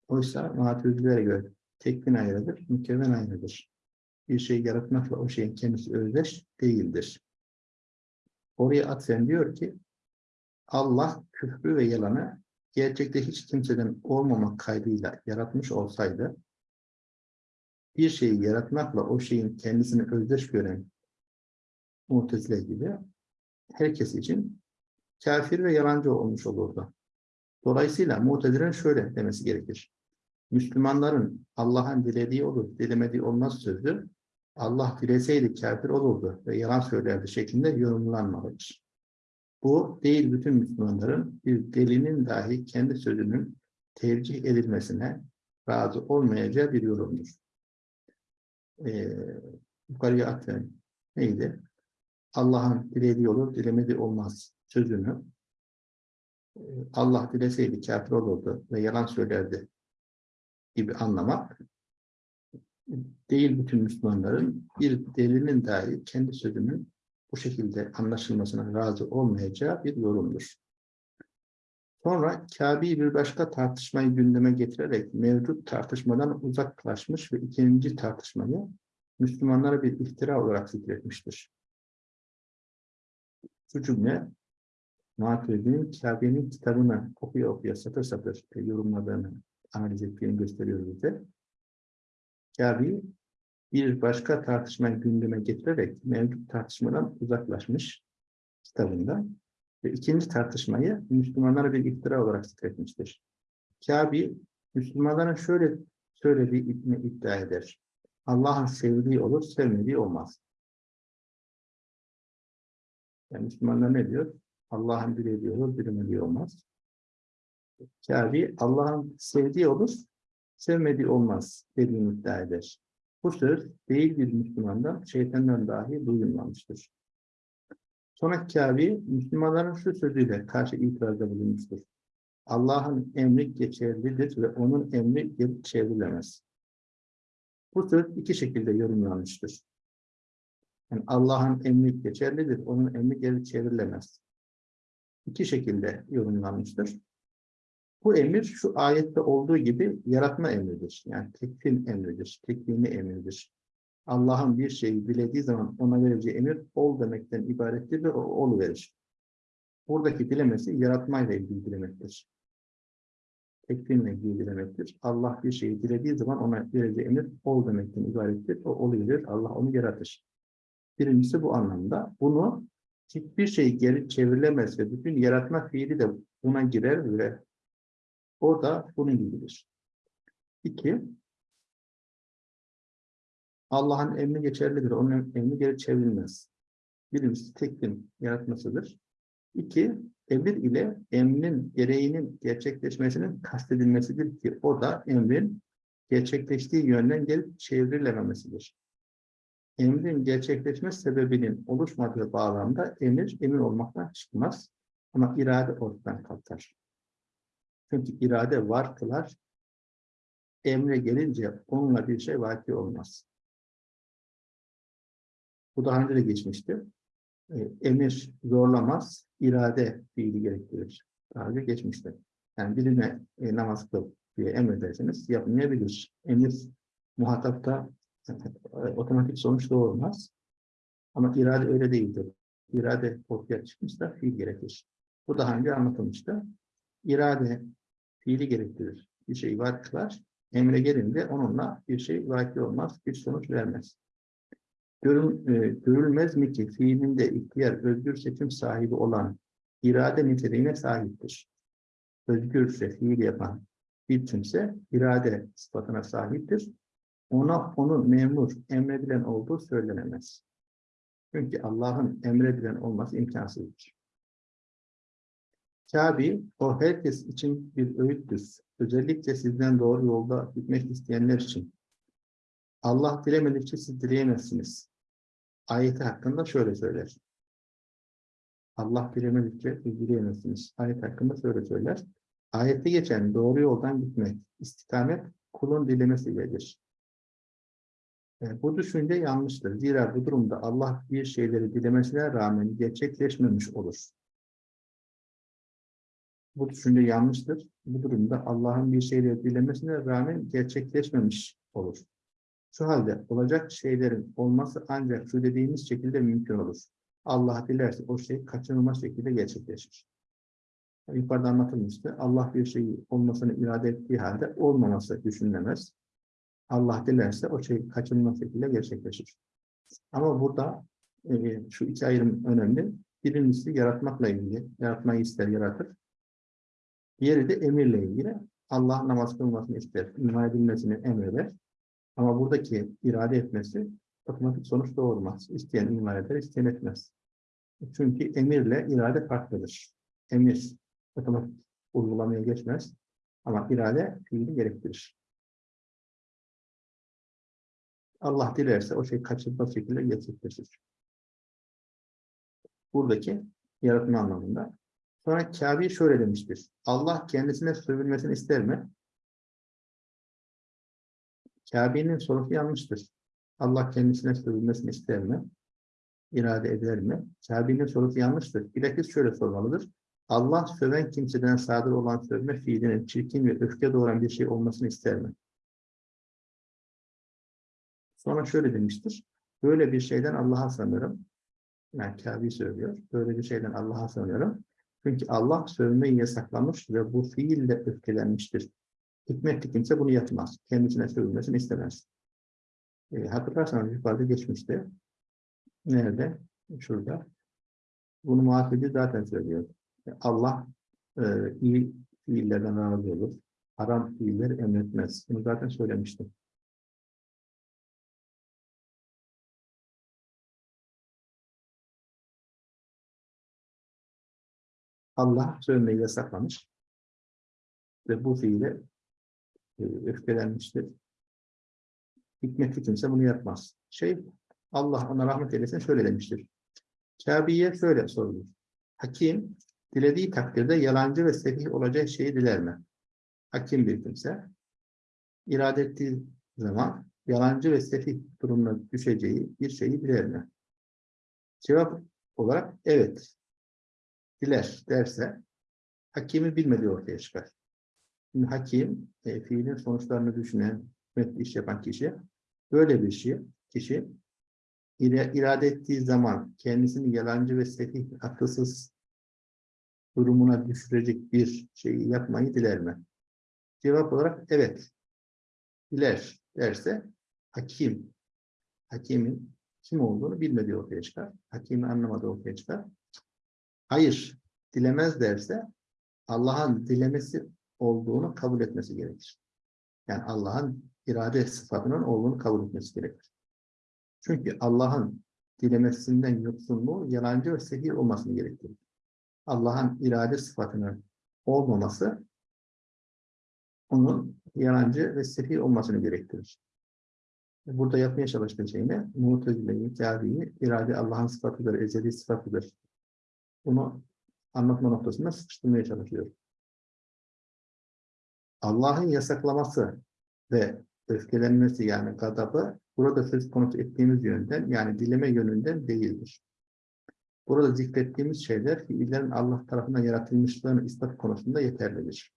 Oysa matüzlere göre tekvin ayrıdır, mükevven aynıdır. Bir şeyi yaratmakla o şeyin kendisi özdeş değildir. Oraya atfen diyor ki Allah küfrü ve yalanı gerçekte hiç kimseden olmamak kaydıyla yaratmış olsaydı bir şeyi yaratmakla o şeyin kendisini özdeş gören Mu'tezile gibi herkes için kafir ve yalancı olmuş olurdu. Dolayısıyla Mu'tezile'nin şöyle demesi gerekir. Müslümanların Allah'ın dilediği olur, dilemediği olmaz sözü Allah dileseydi kafir olurdu ve yalan söylerdi şeklinde yorumlanmalıdır. Bu değil bütün Müslümanların bir delinin dahi kendi sözünün tercih edilmesine razı olmayacağı bir yorumdur e, yukarıya atfen neydi? Allah'ın dilediği olur, dilemediği olmaz sözünü e, Allah dileseydi kafir olurdu ve yalan söylerdi gibi anlamak değil bütün Müslümanların bir delinin dahi kendi sözünün bu şekilde anlaşılmasına razı olmayacağı bir yorumdur. Sonra Kabe'yi bir başka tartışmayı gündeme getirerek mevcut tartışmadan uzaklaşmış ve ikinci tartışmayı Müslümanlara bir iftira olarak zikretmiştir. Şu cümle Maturidi'nin Kabe'nin kitabını okuya okuya satır satır yorumladığını analiz ettiğini gösteriyor bize. Kabe'yi bir başka tartışmayı gündeme getirerek mevcut tartışmadan uzaklaşmış kitabında ve ikinci tartışmayı Müslümanlara bir iftira olarak zikretmiştir. Kabe, Müslümanların şöyle söylediği iddia eder. Allah'ın sevdiği olur, sevmediği olmaz. Yani Müslümanlar ne diyor? Allah'ın dilediği olur, dilemediği olmaz. Kabe, Allah'ın sevdiği olur, sevmediği olmaz dediğini iddia eder. Bu söz değil bir Müslümandan, şeytandan dahi duyulmamıştır. Sonra Kabe, Müslümanların şu sözüyle karşı itirazda bulunmuştur. Allah'ın emri geçerlidir ve onun emri geri çevrilemez. Bu söz iki şekilde yorumlanmıştır. Yani Allah'ın emri geçerlidir, onun emri geri çevrilemez. İki şekilde yorumlanmıştır. Bu emir şu ayette olduğu gibi yaratma emridir. Yani tekvin emridir, tekvini emridir. Allah'ın bir şeyi dilediği zaman ona vereceği emir ol demekten ibarettir ve ol verir. Buradaki dilemesi yaratmayla ilgili dilemektir. Tekvinle ilgili dilemektir. Allah bir şeyi dilediği zaman ona vereceği emir ol demekten ibarettir. O olu verir. Allah onu yaratır. Birincisi bu anlamda. Bunu hiçbir şey geri çevrilemez ve bütün yaratma fiili de buna girer ve o da bunun gibidir. İki, Allah'ın emri geçerlidir. Onun emri geri çevrilmez. Birincisi teklim yaratmasıdır. İki, emir ile emrin gereğinin gerçekleşmesinin kastedilmesidir ki o da emrin gerçekleştiği yönden gelip çevrilememesidir. Emrin gerçekleşme sebebinin oluşmadığı bağlamda emir emir olmaktan çıkmaz ama irade ortadan kalkar. Çünkü irade var kılar, emre gelince onunla bir şey vaki olmaz. Bu daha önce de geçmişti. E, Emir zorlamaz, irade fiili gerektirir. Daha önce geçmişti. Yani birine e, namaz kıl diye emrederseniz yapmayabilir. Emir muhatapta e, otomatik sonuç doğurmaz. Ama irade öyle değildir. İrade ortaya çıkmışsa fiil gerekir. Bu daha önce anlatılmıştı. İrade fiili gerektirir. Bir şey var kılar. Emre gelince onunla bir şey vaki olmaz, bir sonuç vermez. Görün, e, görülmez mi ki fiilinde ihtiyar, özgür seçim sahibi olan irade niteliğine sahiptir. Özgürse fiil yapan bir kimse irade sıfatına sahiptir. Ona onu memur, emredilen olduğu söylenemez. Çünkü Allah'ın emredilen olması imkansızdır. Kabi, o herkes için bir öğüttür. Özellikle sizden doğru yolda gitmek isteyenler için. Allah dilemedikçe siz dileyemezsiniz. Ayeti hakkında şöyle söyler. Allah dilemedikçe siz dileyemezsiniz. Ayet hakkında şöyle söyler. Ayette geçen doğru yoldan gitmek, istikamet kulun dilemesiyledir. Yani bu düşünce yanlıştır. Zira bu durumda Allah bir şeyleri dilemesine rağmen gerçekleşmemiş olur. Bu düşünce yanlıştır. Bu durumda Allah'ın bir şeyleri dilemesine rağmen gerçekleşmemiş olur. Şu halde olacak şeylerin olması ancak şu dediğimiz şekilde mümkün olur. Allah dilerse o şey kaçınılmaz şekilde gerçekleşir. Yukarıda anlatılmıştı. Allah bir şeyi olmasını irade ettiği halde olmaması düşünülemez. Allah dilerse o şey kaçınılmaz şekilde gerçekleşir. Ama burada e, şu iki ayrım önemli. Birincisi yaratmakla ilgili. Yaratmayı ister, yaratır. Diğeri de emirle ilgili. Allah namaz kılmasını ister, iman edilmesini emreder. Ama buradaki irade etmesi otomatik sonuç doğurmaz. İsteyen iman eder, isteyen etmez. Çünkü emirle irade farklıdır. Emir otomatik uygulamaya geçmez. Ama irade fiili gerektirir. Allah dilerse o şey kaçınılmaz şekilde gerçekleşir. Buradaki yaratma anlamında. Sonra Kabe şöyle demiştir. Allah kendisine sövülmesini ister mi? Kabe'nin sorusu yanlıştır. Allah kendisine sövülmesini ister mi? İrade eder mi? Kabe'nin sorusu yanlıştır. Bilakis şöyle sormalıdır. Allah söven kimseden sadır olan sövme fiilinin çirkin ve öfke doğuran bir şey olmasını ister mi? Sonra şöyle demiştir. Böyle bir şeyden Allah'a sanırım. Yani Kabe söylüyor. Böyle bir şeyden Allah'a sanıyorum. Çünkü Allah sövmeyi yasaklamış ve bu fiille öfkelenmiştir. Hikmetli kimse bunu yapmaz. Kendisine sövülmesini istemez. E, hatırlarsanız yukarıda geçmişti. Nerede? Şurada. Bunu muhasebeci zaten söylüyor. E, Allah e, iyi fiillerden razı olur. Haram fiiller emretmez. Bunu zaten söylemiştim. Allah sövmeyi yasaklamış ve bu fiile e, öfkelenmiştir. Hikmetli kimse bunu yapmaz. Şey, Allah ona rahmet eylesin şöyle demiştir. Kabe'ye şöyle sorulur. Hakim, dilediği takdirde yalancı ve sefih olacak şeyi diler mi? Hakim bir kimse, irade ettiği zaman yalancı ve sefih durumuna düşeceği bir şeyi diler mi? Cevap olarak evet, diler derse, hakimi bilmediği ortaya çıkar. Şimdi hakim, e, fiilin sonuçlarını düşünen, hükmetli iş yapan kişi, böyle bir şey, kişi irade ettiği zaman kendisini yalancı ve sefih, akılsız durumuna düşürecek bir şeyi yapmayı diler mi? Cevap olarak evet. Diler derse hakim, hakimin kim olduğunu bilmediği ortaya çıkar. Hakimi anlamadığı ortaya çıkar. Hayır dilemez derse Allah'ın dilemesi olduğunu kabul etmesi gerekir. Yani Allah'ın irade sıfatının olduğunu kabul etmesi gerekir. Çünkü Allah'ın dilemesinden yoksunluğu yalancı ve sehir olmasını gerektirir. Allah'ın irade sıfatının olmaması onun yalancı ve sefih olmasını gerektirir. Burada yapmaya çalıştığı şey ne? Mu'tezile'yi, Kâbi'yi, irade Allah'ın sıfatıdır, ezeli sıfatıdır. Bunu anlatma noktasında sıkıştırmaya çalışıyor. Allah'ın yasaklaması ve öfkelenmesi yani gadabı burada söz konusu ettiğimiz yönden yani dileme yönünden değildir. Burada zikrettiğimiz şeyler fiillerin Allah tarafından yaratılmışlığını ispat konusunda yeterlidir.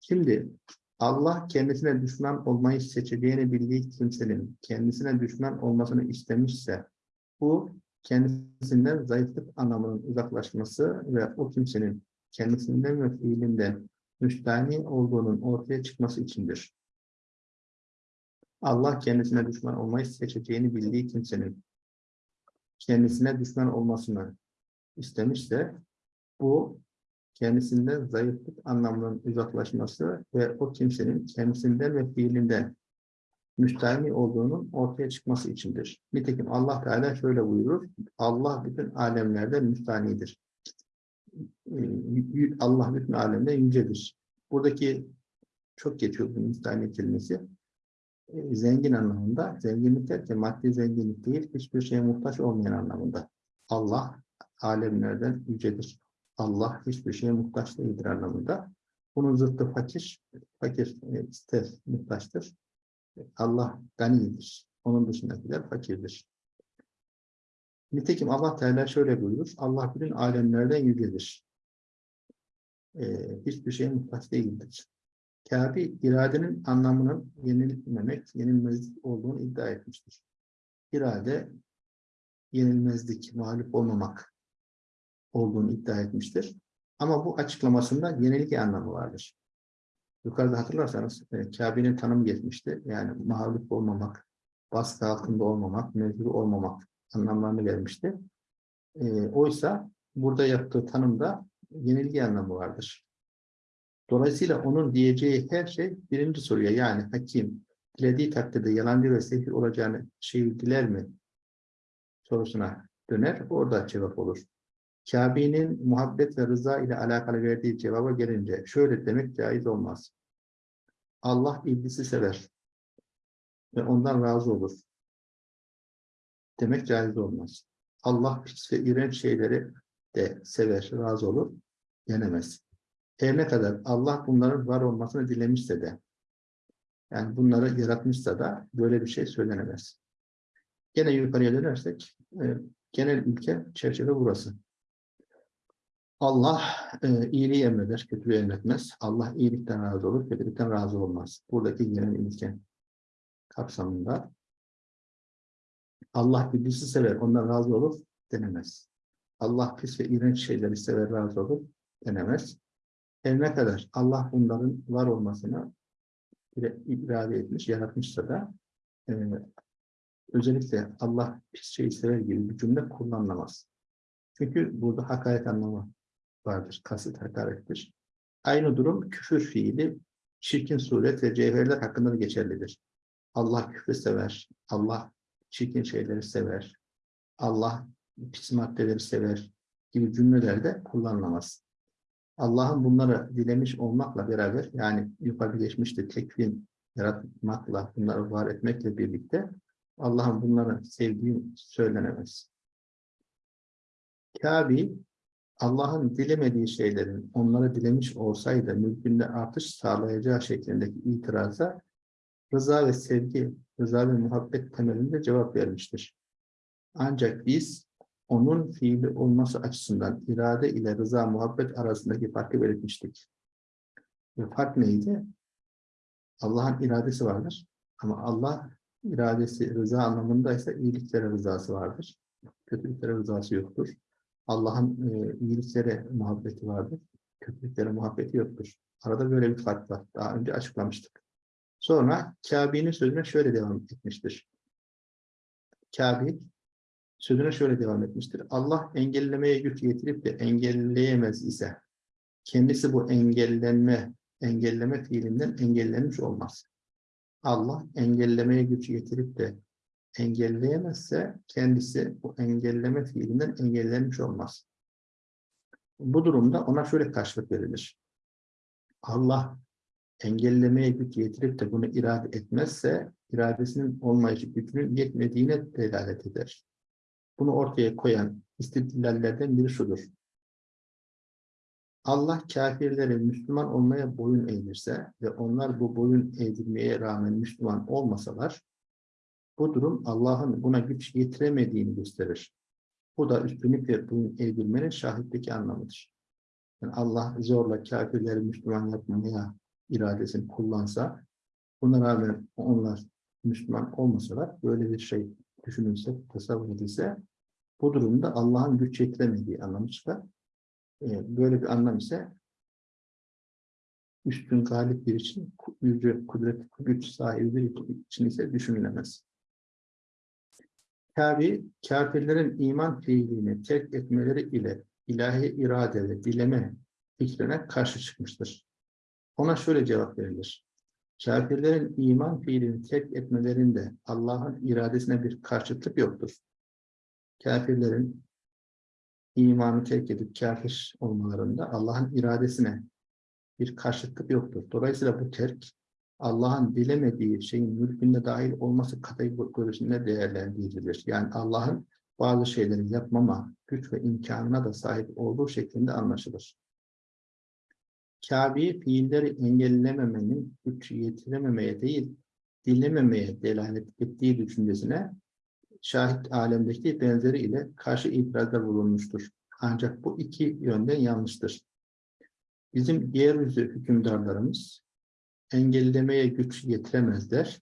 Şimdi Allah kendisine düşman olmayı seçeceğini bildiği kimsenin kendisine düşman olmasını istemişse bu kendisinden zayıflık anlamının uzaklaşması ve o kimsenin kendisinden ve fiilinden müstahni olduğunun ortaya çıkması içindir. Allah kendisine düşman olmayı seçeceğini bildiği kimsenin kendisine düşman olmasını istemişse bu kendisinden zayıflık anlamının uzaklaşması ve o kimsenin kendisinden ve fiilinden müstahni olduğunun ortaya çıkması içindir. Nitekim Allah Teala şöyle buyurur, Allah bütün alemlerden müstahnidir. Ee, Allah bütün alemde yücedir. Buradaki çok geçiyor bu müstahni kelimesi. Ee, zengin anlamında, zenginlik derken maddi zenginlik değil, hiçbir şeye muhtaç olmayan anlamında. Allah alemlerden yücedir. Allah hiçbir şeye muhtaç değildir anlamında. Bunun zıttı fakir, fakir e, ister, muhtaçtır. Allah ganidir. Onun dışındakiler fakirdir. Nitekim Allah Teala şöyle buyurur. Allah bütün alemlerden yücedir. Ee, hiçbir şeye muhtaç değildir. Kâbi iradenin anlamının yenilmemek, yenilmezlik olduğunu iddia etmiştir. İrade yenilmezlik, mağlup olmamak olduğunu iddia etmiştir. Ama bu açıklamasında yenilgi anlamı vardır. Yukarıda hatırlarsanız e, Kabe'nin tanımı geçmişti. Yani mağlup olmamak, baskı altında olmamak, mecbur olmamak anlamlarını vermişti. E, oysa burada yaptığı tanımda yenilgi anlamı vardır. Dolayısıyla onun diyeceği her şey birinci soruya yani hakim dilediği takdirde yalancı ve sehir olacağını şeyi diler mi sorusuna döner. Orada cevap olur. Kabe'nin muhabbet ve rıza ile alakalı verdiği cevaba gelince şöyle demek caiz olmaz. Allah iblisi sever ve ondan razı olur. Demek caiz olmaz. Allah ve iğrenç şeyleri de sever, razı olur, denemez. Her ne kadar Allah bunların var olmasını dilemişse de, yani bunları yaratmışsa da böyle bir şey söylenemez. Gene yukarıya dönersek, e, genel ülke çerçeve burası. Allah e, iyiliği emreder, kötülüğü emretmez. Allah iyilikten razı olur, kötülükten razı olmaz. Buradaki genel ilke kapsamında Allah iblisi sever, ondan razı olur denemez. Allah pis ve iğrenç şeyleri sever, razı olur denemez. Her ne kadar Allah bunların var olmasını irade etmiş, yaratmışsa da e, özellikle Allah pis şeyi sever gibi bir cümle kullanılamaz. Çünkü burada hakaret anlamı vardır. Kasıt hakarettir. Aynı durum küfür fiili, çirkin suret ve cevherler hakkında da geçerlidir. Allah küfrü sever. Allah çirkin şeyleri sever. Allah pis maddeleri sever gibi cümlelerde kullanılamaz. Allah'ın bunları dilemiş olmakla beraber yani yukarı geçmişte tekvin yaratmakla, bunları var etmekle birlikte Allah'ın bunları sevdiği söylenemez. Kabi Allah'ın dilemediği şeylerin onlara dilemiş olsaydı mülkünde artış sağlayacağı şeklindeki itiraza rıza ve sevgi, rıza ve muhabbet temelinde cevap vermiştir. Ancak biz onun fiili olması açısından irade ile rıza muhabbet arasındaki farkı belirtmiştik. Ve fark neydi? Allah'ın iradesi vardır. Ama Allah iradesi rıza anlamındaysa iyiliklere rızası vardır. Kötülüklere rızası yoktur. Allah'ın e, iyiliklere muhabbeti vardır. Kötülüklere muhabbeti yoktur. Arada böyle bir fark var. Daha önce açıklamıştık. Sonra Kabe'nin sözüne şöyle devam etmiştir. Kabe sözüne şöyle devam etmiştir. Allah engellemeye güç yetirip de engelleyemez ise kendisi bu engellenme, engelleme fiilinden engellenmiş olmaz. Allah engellemeye güç yetirip de engelleyemezse kendisi bu engelleme fiilinden engellenmiş olmaz. Bu durumda ona şöyle karşılık verilir. Allah engellemeye güç yetirip de bunu irade etmezse iradesinin olmayışı gücünün yetmediğine delalet eder. Bunu ortaya koyan istidlallerden biri şudur. Allah kafirleri Müslüman olmaya boyun eğdirse ve onlar bu boyun eğdirmeye rağmen Müslüman olmasalar, bu durum Allah'ın buna güç yetiremediğini gösterir. Bu da üstünlükle boyun eğdirmenin şahitteki anlamıdır. Yani Allah zorla kafirleri Müslüman yapmaya iradesini kullansa, buna rağmen onlar Müslüman olmasalar, böyle bir şey düşünülse, tasavvur edilse, bu durumda Allah'ın güç yetiremediği anlamı çıkar. Ee, Böyle bir anlam ise üstün galip bir için, yüce kudret, güç sahibi bir için ise düşünülemez. Kabi, kafirlerin iman fiilini terk etmeleri ile ilahi irade ve dileme fikrine karşı çıkmıştır. Ona şöyle cevap verilir. Kafirlerin iman fiilini terk etmelerinde Allah'ın iradesine bir karşıtlık yoktur. Kafirlerin imanı terk edip kafir olmalarında Allah'ın iradesine bir karşıtlık yoktur. Dolayısıyla bu terk Allah'ın dilemediği şeyin mülkünde dahil olması kategorisinde değerlendirilir. Yani Allah'ın bazı şeyleri yapmama güç ve imkanına da sahip olduğu şeklinde anlaşılır. Kabe'yi fiilleri engellememenin güç yetirememeye değil, dilememeye delalet ettiği düşüncesine şahit alemdeki benzeri ile karşı itirazda bulunmuştur. Ancak bu iki yönden yanlıştır. Bizim yeryüzü hükümdarlarımız engellemeye güç yetiremezler.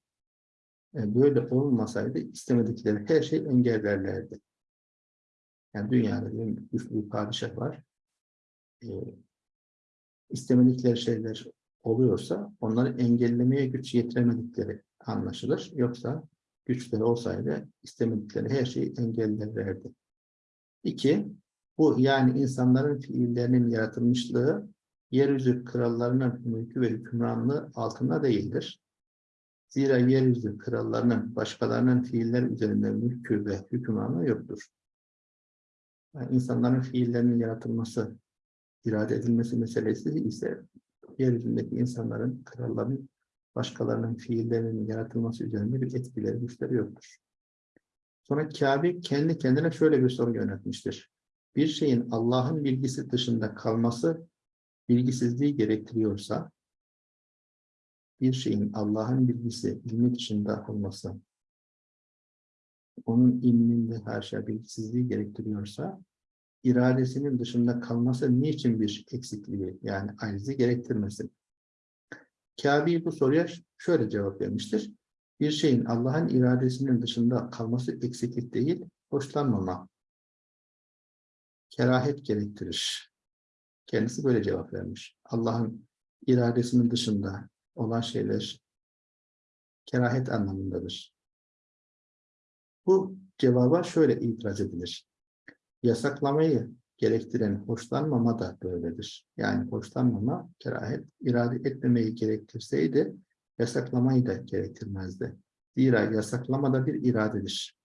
E, Böyle olmasaydı istemedikleri her şey engellerlerdi. Yani dünyada bir güçlü bir padişah var. E, istemedikleri şeyler oluyorsa onları engellemeye güç yetiremedikleri anlaşılır. Yoksa güçleri olsaydı istemedikleri her şeyi engellerlerdi. İki, bu yani insanların fiillerinin yaratılmışlığı yeryüzü krallarının mülkü ve hükümranlığı altında değildir. Zira yeryüzü krallarının başkalarının fiiller üzerinde mülkü ve hükümranlığı yoktur. Yani insanların fiillerinin yaratılması, irade edilmesi meselesi ise yeryüzündeki insanların, kralların başkalarının fiillerinin yaratılması üzerinde bir etkileri, güçleri yoktur. Sonra Kabe kendi kendine şöyle bir soru yönetmiştir. Bir şeyin Allah'ın bilgisi dışında kalması bilgisizliği gerektiriyorsa, bir şeyin Allah'ın bilgisi, ilmi dışında olması, onun ilminde şey bilgisizliği gerektiriyorsa, iradesinin dışında kalması niçin bir eksikliği, yani acizi gerektirmesin? Kabe bu soruya şöyle cevap vermiştir. Bir şeyin Allah'ın iradesinin dışında kalması eksiklik değil, hoşlanmama, kerahet gerektirir. Kendisi böyle cevap vermiş. Allah'ın iradesinin dışında olan şeyler kerahet anlamındadır. Bu cevaba şöyle itiraz edilir. Yasaklamayı gerektiren hoşlanmama da böyledir. Yani hoşlanmama, kerahet, irade etmemeyi gerektirseydi yasaklamayı da gerektirmezdi. Zira yasaklama da bir iradedir.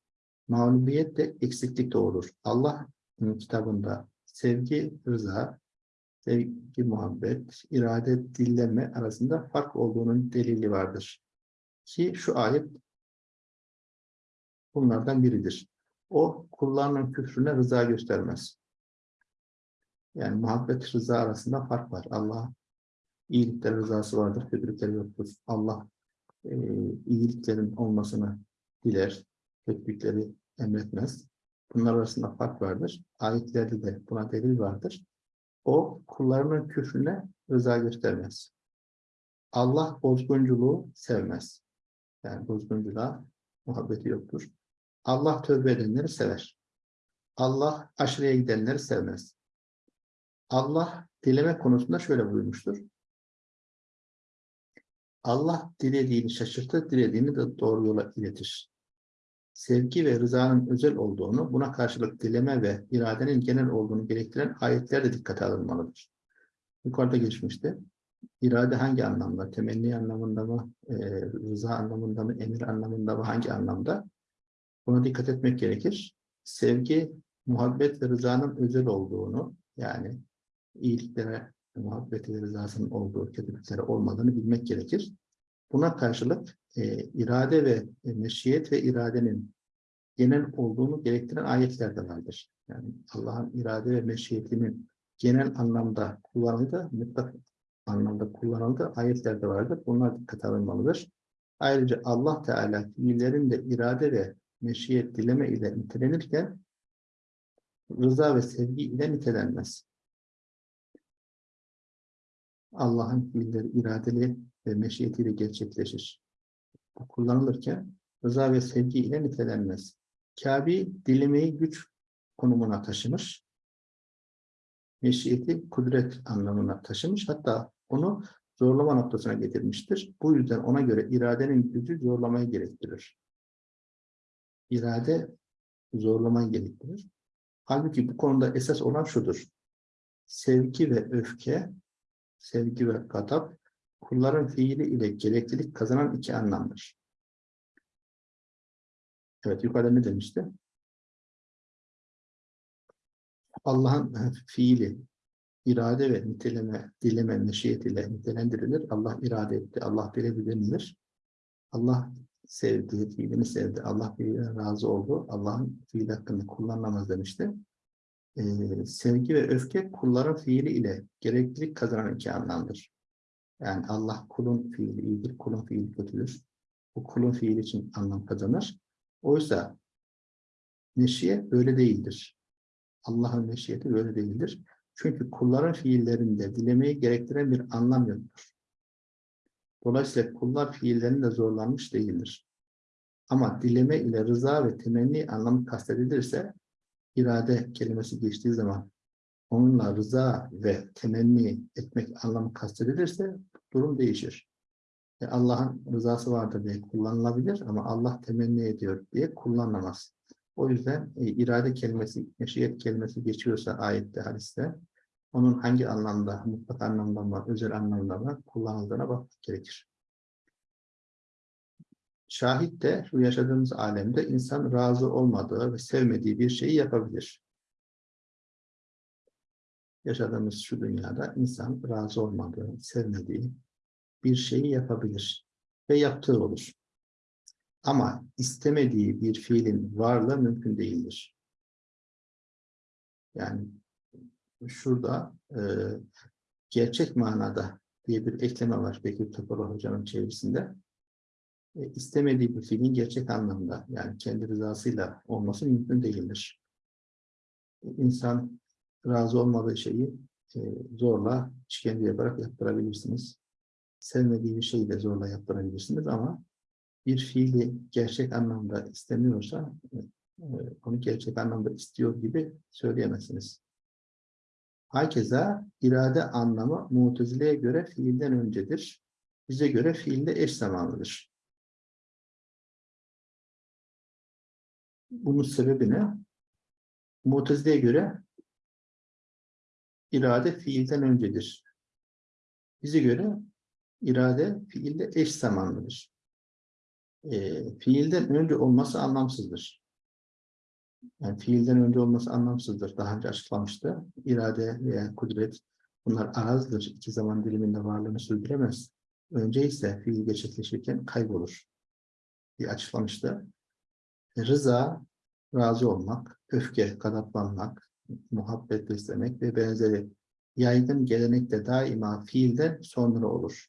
Mağlubiyet de eksiklik doğurur. Allah kitabında sevgi, rıza, sevgi, muhabbet, irade, dilleme arasında fark olduğunun delili vardır. Ki şu ayet bunlardan biridir. O kullarının küfrüne rıza göstermez. Yani muhabbet rıza arasında fark var. Allah iyilikler rızası vardır, kötülükler yoktur. Allah e, iyiliklerin olmasını diler, kötülükleri emretmez. Bunlar arasında fark vardır. Ayetlerde de buna delil vardır. O kullarının küfrüne rıza göstermez. Allah bozgunculuğu sevmez. Yani bozgunculuğa muhabbeti yoktur. Allah tövbe edenleri sever. Allah aşırıya gidenleri sevmez. Allah dileme konusunda şöyle buyurmuştur. Allah dilediğini şaşırtır, dilediğini de doğru yola iletir. Sevgi ve rızanın özel olduğunu, buna karşılık dileme ve iradenin genel olduğunu gerektiren ayetler de dikkate alınmalıdır. Yukarıda geçmişti. İrade hangi anlamda? Temenni anlamında mı? e, rıza anlamında mı? Emir anlamında mı? Hangi anlamda? Buna dikkat etmek gerekir. Sevgi, muhabbet ve rızanın özel olduğunu, yani iyiliklere, muhabbeti ve rızasının olduğu, kötülüklere olmadığını bilmek gerekir. Buna karşılık e, irade ve e, meşiyet ve iradenin genel olduğunu gerektiren ayetler de vardır. Yani Allah'ın irade ve meşiyetinin genel anlamda kullanıldığı, mutlak anlamda kullanıldığı ayetler de vardır. Bunlar dikkate alınmalıdır. Ayrıca Allah Teala fiillerin de irade ve meşiyet dileme ile nitelenirken rıza ve sevgi ile nitelenmez. Allah'ın fiilleri iradeli ve meşiyetiyle gerçekleşir. Kullanılırken rıza ve sevgi ile nitelenmez. Kabe dilemeyi güç konumuna taşımış. Meşiyeti kudret anlamına taşımış. Hatta onu zorlama noktasına getirmiştir. Bu yüzden ona göre iradenin gücü zorlamayı gerektirir. İrade zorlamayı gerektirir. Halbuki bu konuda esas olan şudur. Sevgi ve öfke, sevgi ve gadap, kulların fiili ile gereklilik kazanan iki anlamdır. Evet, yukarıda ne demişti? Allah'ın fiili, irade ve niteleme, dileme, meşiyet ile nitelendirilir. Allah irade etti, Allah diledi denilir. Allah sevdi, fiilini sevdi. Allah fiiline razı oldu. Allah'ın fiili hakkında kullanılamaz demişti. Ee, sevgi ve öfke kulların fiili ile gereklilik kazanan iki anlamdır. Yani Allah kulun fiili iyidir, kulun fiili kötüdür. Bu kulun fiili için anlam kazanır. Oysa meşiyet böyle değildir. Allah'ın meşiyeti böyle değildir. Çünkü kulların fiillerinde dilemeyi gerektiren bir anlam yoktur. Dolayısıyla kullar fiillerinde zorlanmış değildir. Ama dileme ile rıza ve temenni anlamı kastedilirse, irade kelimesi geçtiği zaman onunla rıza ve temenni etmek anlamı kastedilirse durum değişir. E Allah'ın rızası vardır diye kullanılabilir ama Allah temenni ediyor diye kullanılamaz. O yüzden e, irade kelimesi, meşiyet kelimesi geçiyorsa ayette, hadiste onun hangi anlamda, mutlak anlamda mı, özel anlamda mı kullanıldığına bakmak gerekir. Şahit de şu yaşadığımız alemde insan razı olmadığı ve sevmediği bir şeyi yapabilir. Yaşadığımız şu dünyada insan razı olmadığı, sevmediği bir şeyi yapabilir ve yaptığı olur. Ama istemediği bir fiilin varlığı mümkün değildir. Yani şurada e, gerçek manada diye bir ekleme var Bekir Topal Hoca'nın çevirisinde. E, istemediği bir fiilin gerçek anlamda yani kendi rızasıyla olması mümkün değildir. İnsan razı olmadığı şeyi e, zorla işkence yaparak yaptırabilirsiniz. Sevmediği bir şeyi de zorla yaptırabilirsiniz ama bir fiili gerçek anlamda istemiyorsa e, onu gerçek anlamda istiyor gibi söyleyemezsiniz. Hakeza irade anlamı Mutezile'ye göre fiilden öncedir. Bize göre fiilde eş zamanlıdır. Bunun sebebi ne? Mutezile'ye göre irade fiilden öncedir. Bize göre irade fiilde eş zamanlıdır. E, fiilden önce olması anlamsızdır. Yani fiilden önce olması anlamsızdır. Daha önce açıklamıştı. İrade veya kudret bunlar arazdır. İki zaman diliminde varlığını sürdüremez. Önce ise fiil gerçekleşirken kaybolur diye açıklamıştı. Rıza, razı olmak, öfke, gadaplanmak, muhabbet beslemek ve benzeri yaygın gelenekte daima fiilden sonra olur.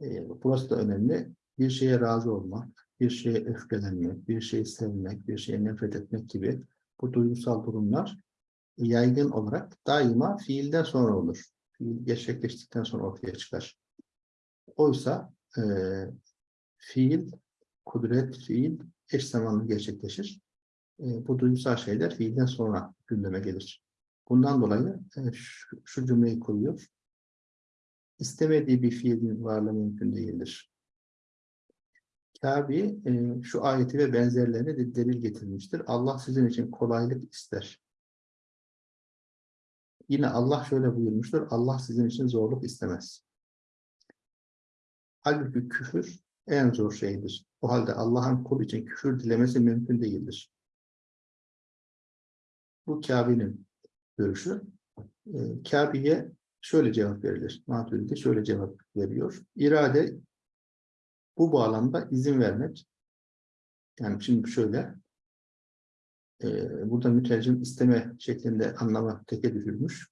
E, burası da önemli. Bir şeye razı olmak, bir şeye öfkelenmek, bir şeyi sevmek, bir şeye nefret etmek gibi bu duygusal durumlar yaygın olarak daima fiilden sonra olur. Fiil gerçekleştikten sonra ortaya çıkar. Oysa e, fiil, kudret, fiil eş zamanlı gerçekleşir. E, bu duygusal şeyler fiilden sonra gündeme gelir. Bundan dolayı e, şu, cümleyi kuruyor. İstemediği bir fiilin varlığı mümkün değildir. Kabi e, şu ayeti ve benzerlerine de delil getirmiştir. Allah sizin için kolaylık ister. Yine Allah şöyle buyurmuştur. Allah sizin için zorluk istemez. Halbuki küfür en zor şeydir. O halde Allah'ın kul için küfür dilemesi mümkün değildir. Bu Kabe'nin görüşü. E, Kabe'ye şöyle cevap verilir. Maturidi şöyle cevap veriyor. İrade bu bağlamda izin vermek. Yani şimdi şöyle e, burada mütercim isteme şeklinde anlama teke düşürmüş.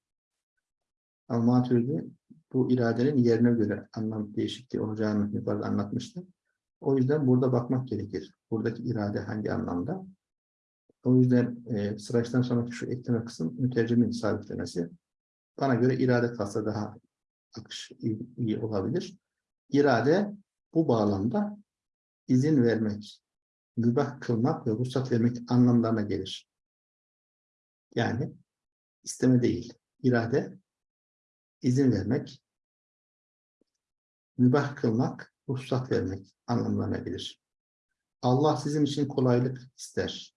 Ama Maturidi bu iradenin yerine göre anlam değişikliği olacağını yukarıda anlatmıştı. O yüzden burada bakmak gerekir. Buradaki irade hangi anlamda? O yüzden e, sıraçtan sonraki şu ekleme kısım mütercimin sabitlemesi. Bana göre irade kalsa daha akış iyi, iyi olabilir. İrade bu bağlamda izin vermek, mübah kılmak ve ruhsat vermek anlamlarına gelir. Yani isteme değil, irade izin vermek, mübah kılmak, ruhsat vermek anlamlarına gelir. Allah sizin için kolaylık ister.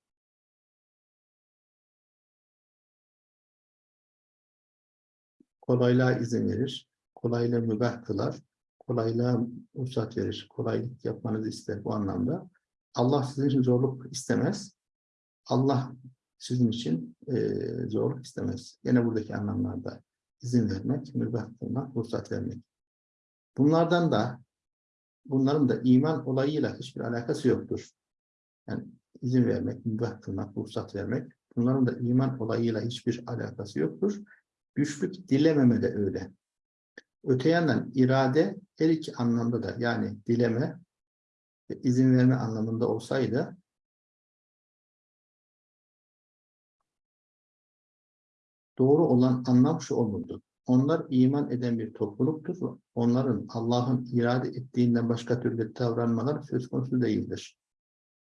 Kolaylığa izin verir, kolaylığı mübah kılar, kolaylığa ruhsat verir, kolaylık yapmanızı ister bu anlamda. Allah sizin için zorluk istemez. Allah sizin için e, zorluk istemez. Yine buradaki anlamlarda izin vermek, mübah kılmak, ruhsat vermek. Bunlardan da bunların da iman olayıyla hiçbir alakası yoktur. Yani izin vermek, mübah kılmak, ruhsat vermek bunların da iman olayıyla hiçbir alakası yoktur. Güçlük dilememe de öyle. Öte yandan irade her iki anlamda da yani dileme ve izin verme anlamında olsaydı doğru olan anlam şu olurdu. Onlar iman eden bir topluluktur. Onların Allah'ın irade ettiğinden başka türlü davranmalar söz konusu değildir.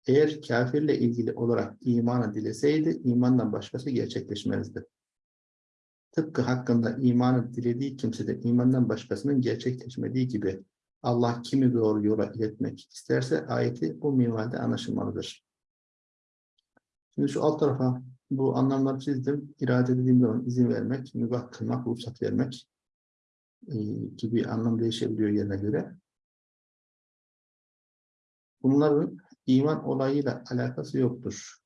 Eğer kafirle ilgili olarak imanı dileseydi, imandan başkası gerçekleşmezdi. Tıpkı hakkında imanı dilediği kimse de imandan başkasının gerçekleşmediği gibi Allah kimi doğru yola iletmek isterse ayeti bu minvalde anlaşılmalıdır. Şimdi şu alt tarafa bu anlamları çizdim. İrade dediğim zaman izin vermek, mübah kılmak, ruhsat vermek e, gibi anlam değişebiliyor yerine göre. Bunların iman olayıyla alakası yoktur.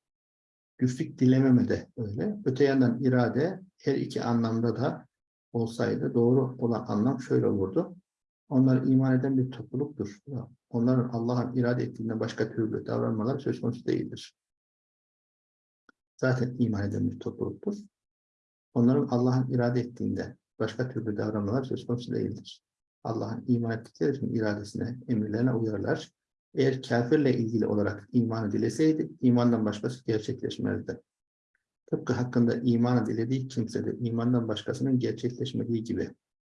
Güçlük dilememe de öyle. Öte yandan irade her iki anlamda da olsaydı doğru olan anlam şöyle olurdu. Onlar iman eden bir topluluktur. Onların Allah'ın irade ettiğinden başka türlü davranmaları söz konusu değildir. Zaten iman eden bir topluluktur. Onların Allah'ın irade ettiğinde başka türlü davranmalar söz konusu değildir. Allah'ın iman ettikleri için iradesine, emirlerine uyarlar. Eğer kafirle ilgili olarak imanı dileseydi, imandan başkası gerçekleşmezdi. Tıpkı hakkında imanı dilediği kimse de imandan başkasının gerçekleşmediği gibi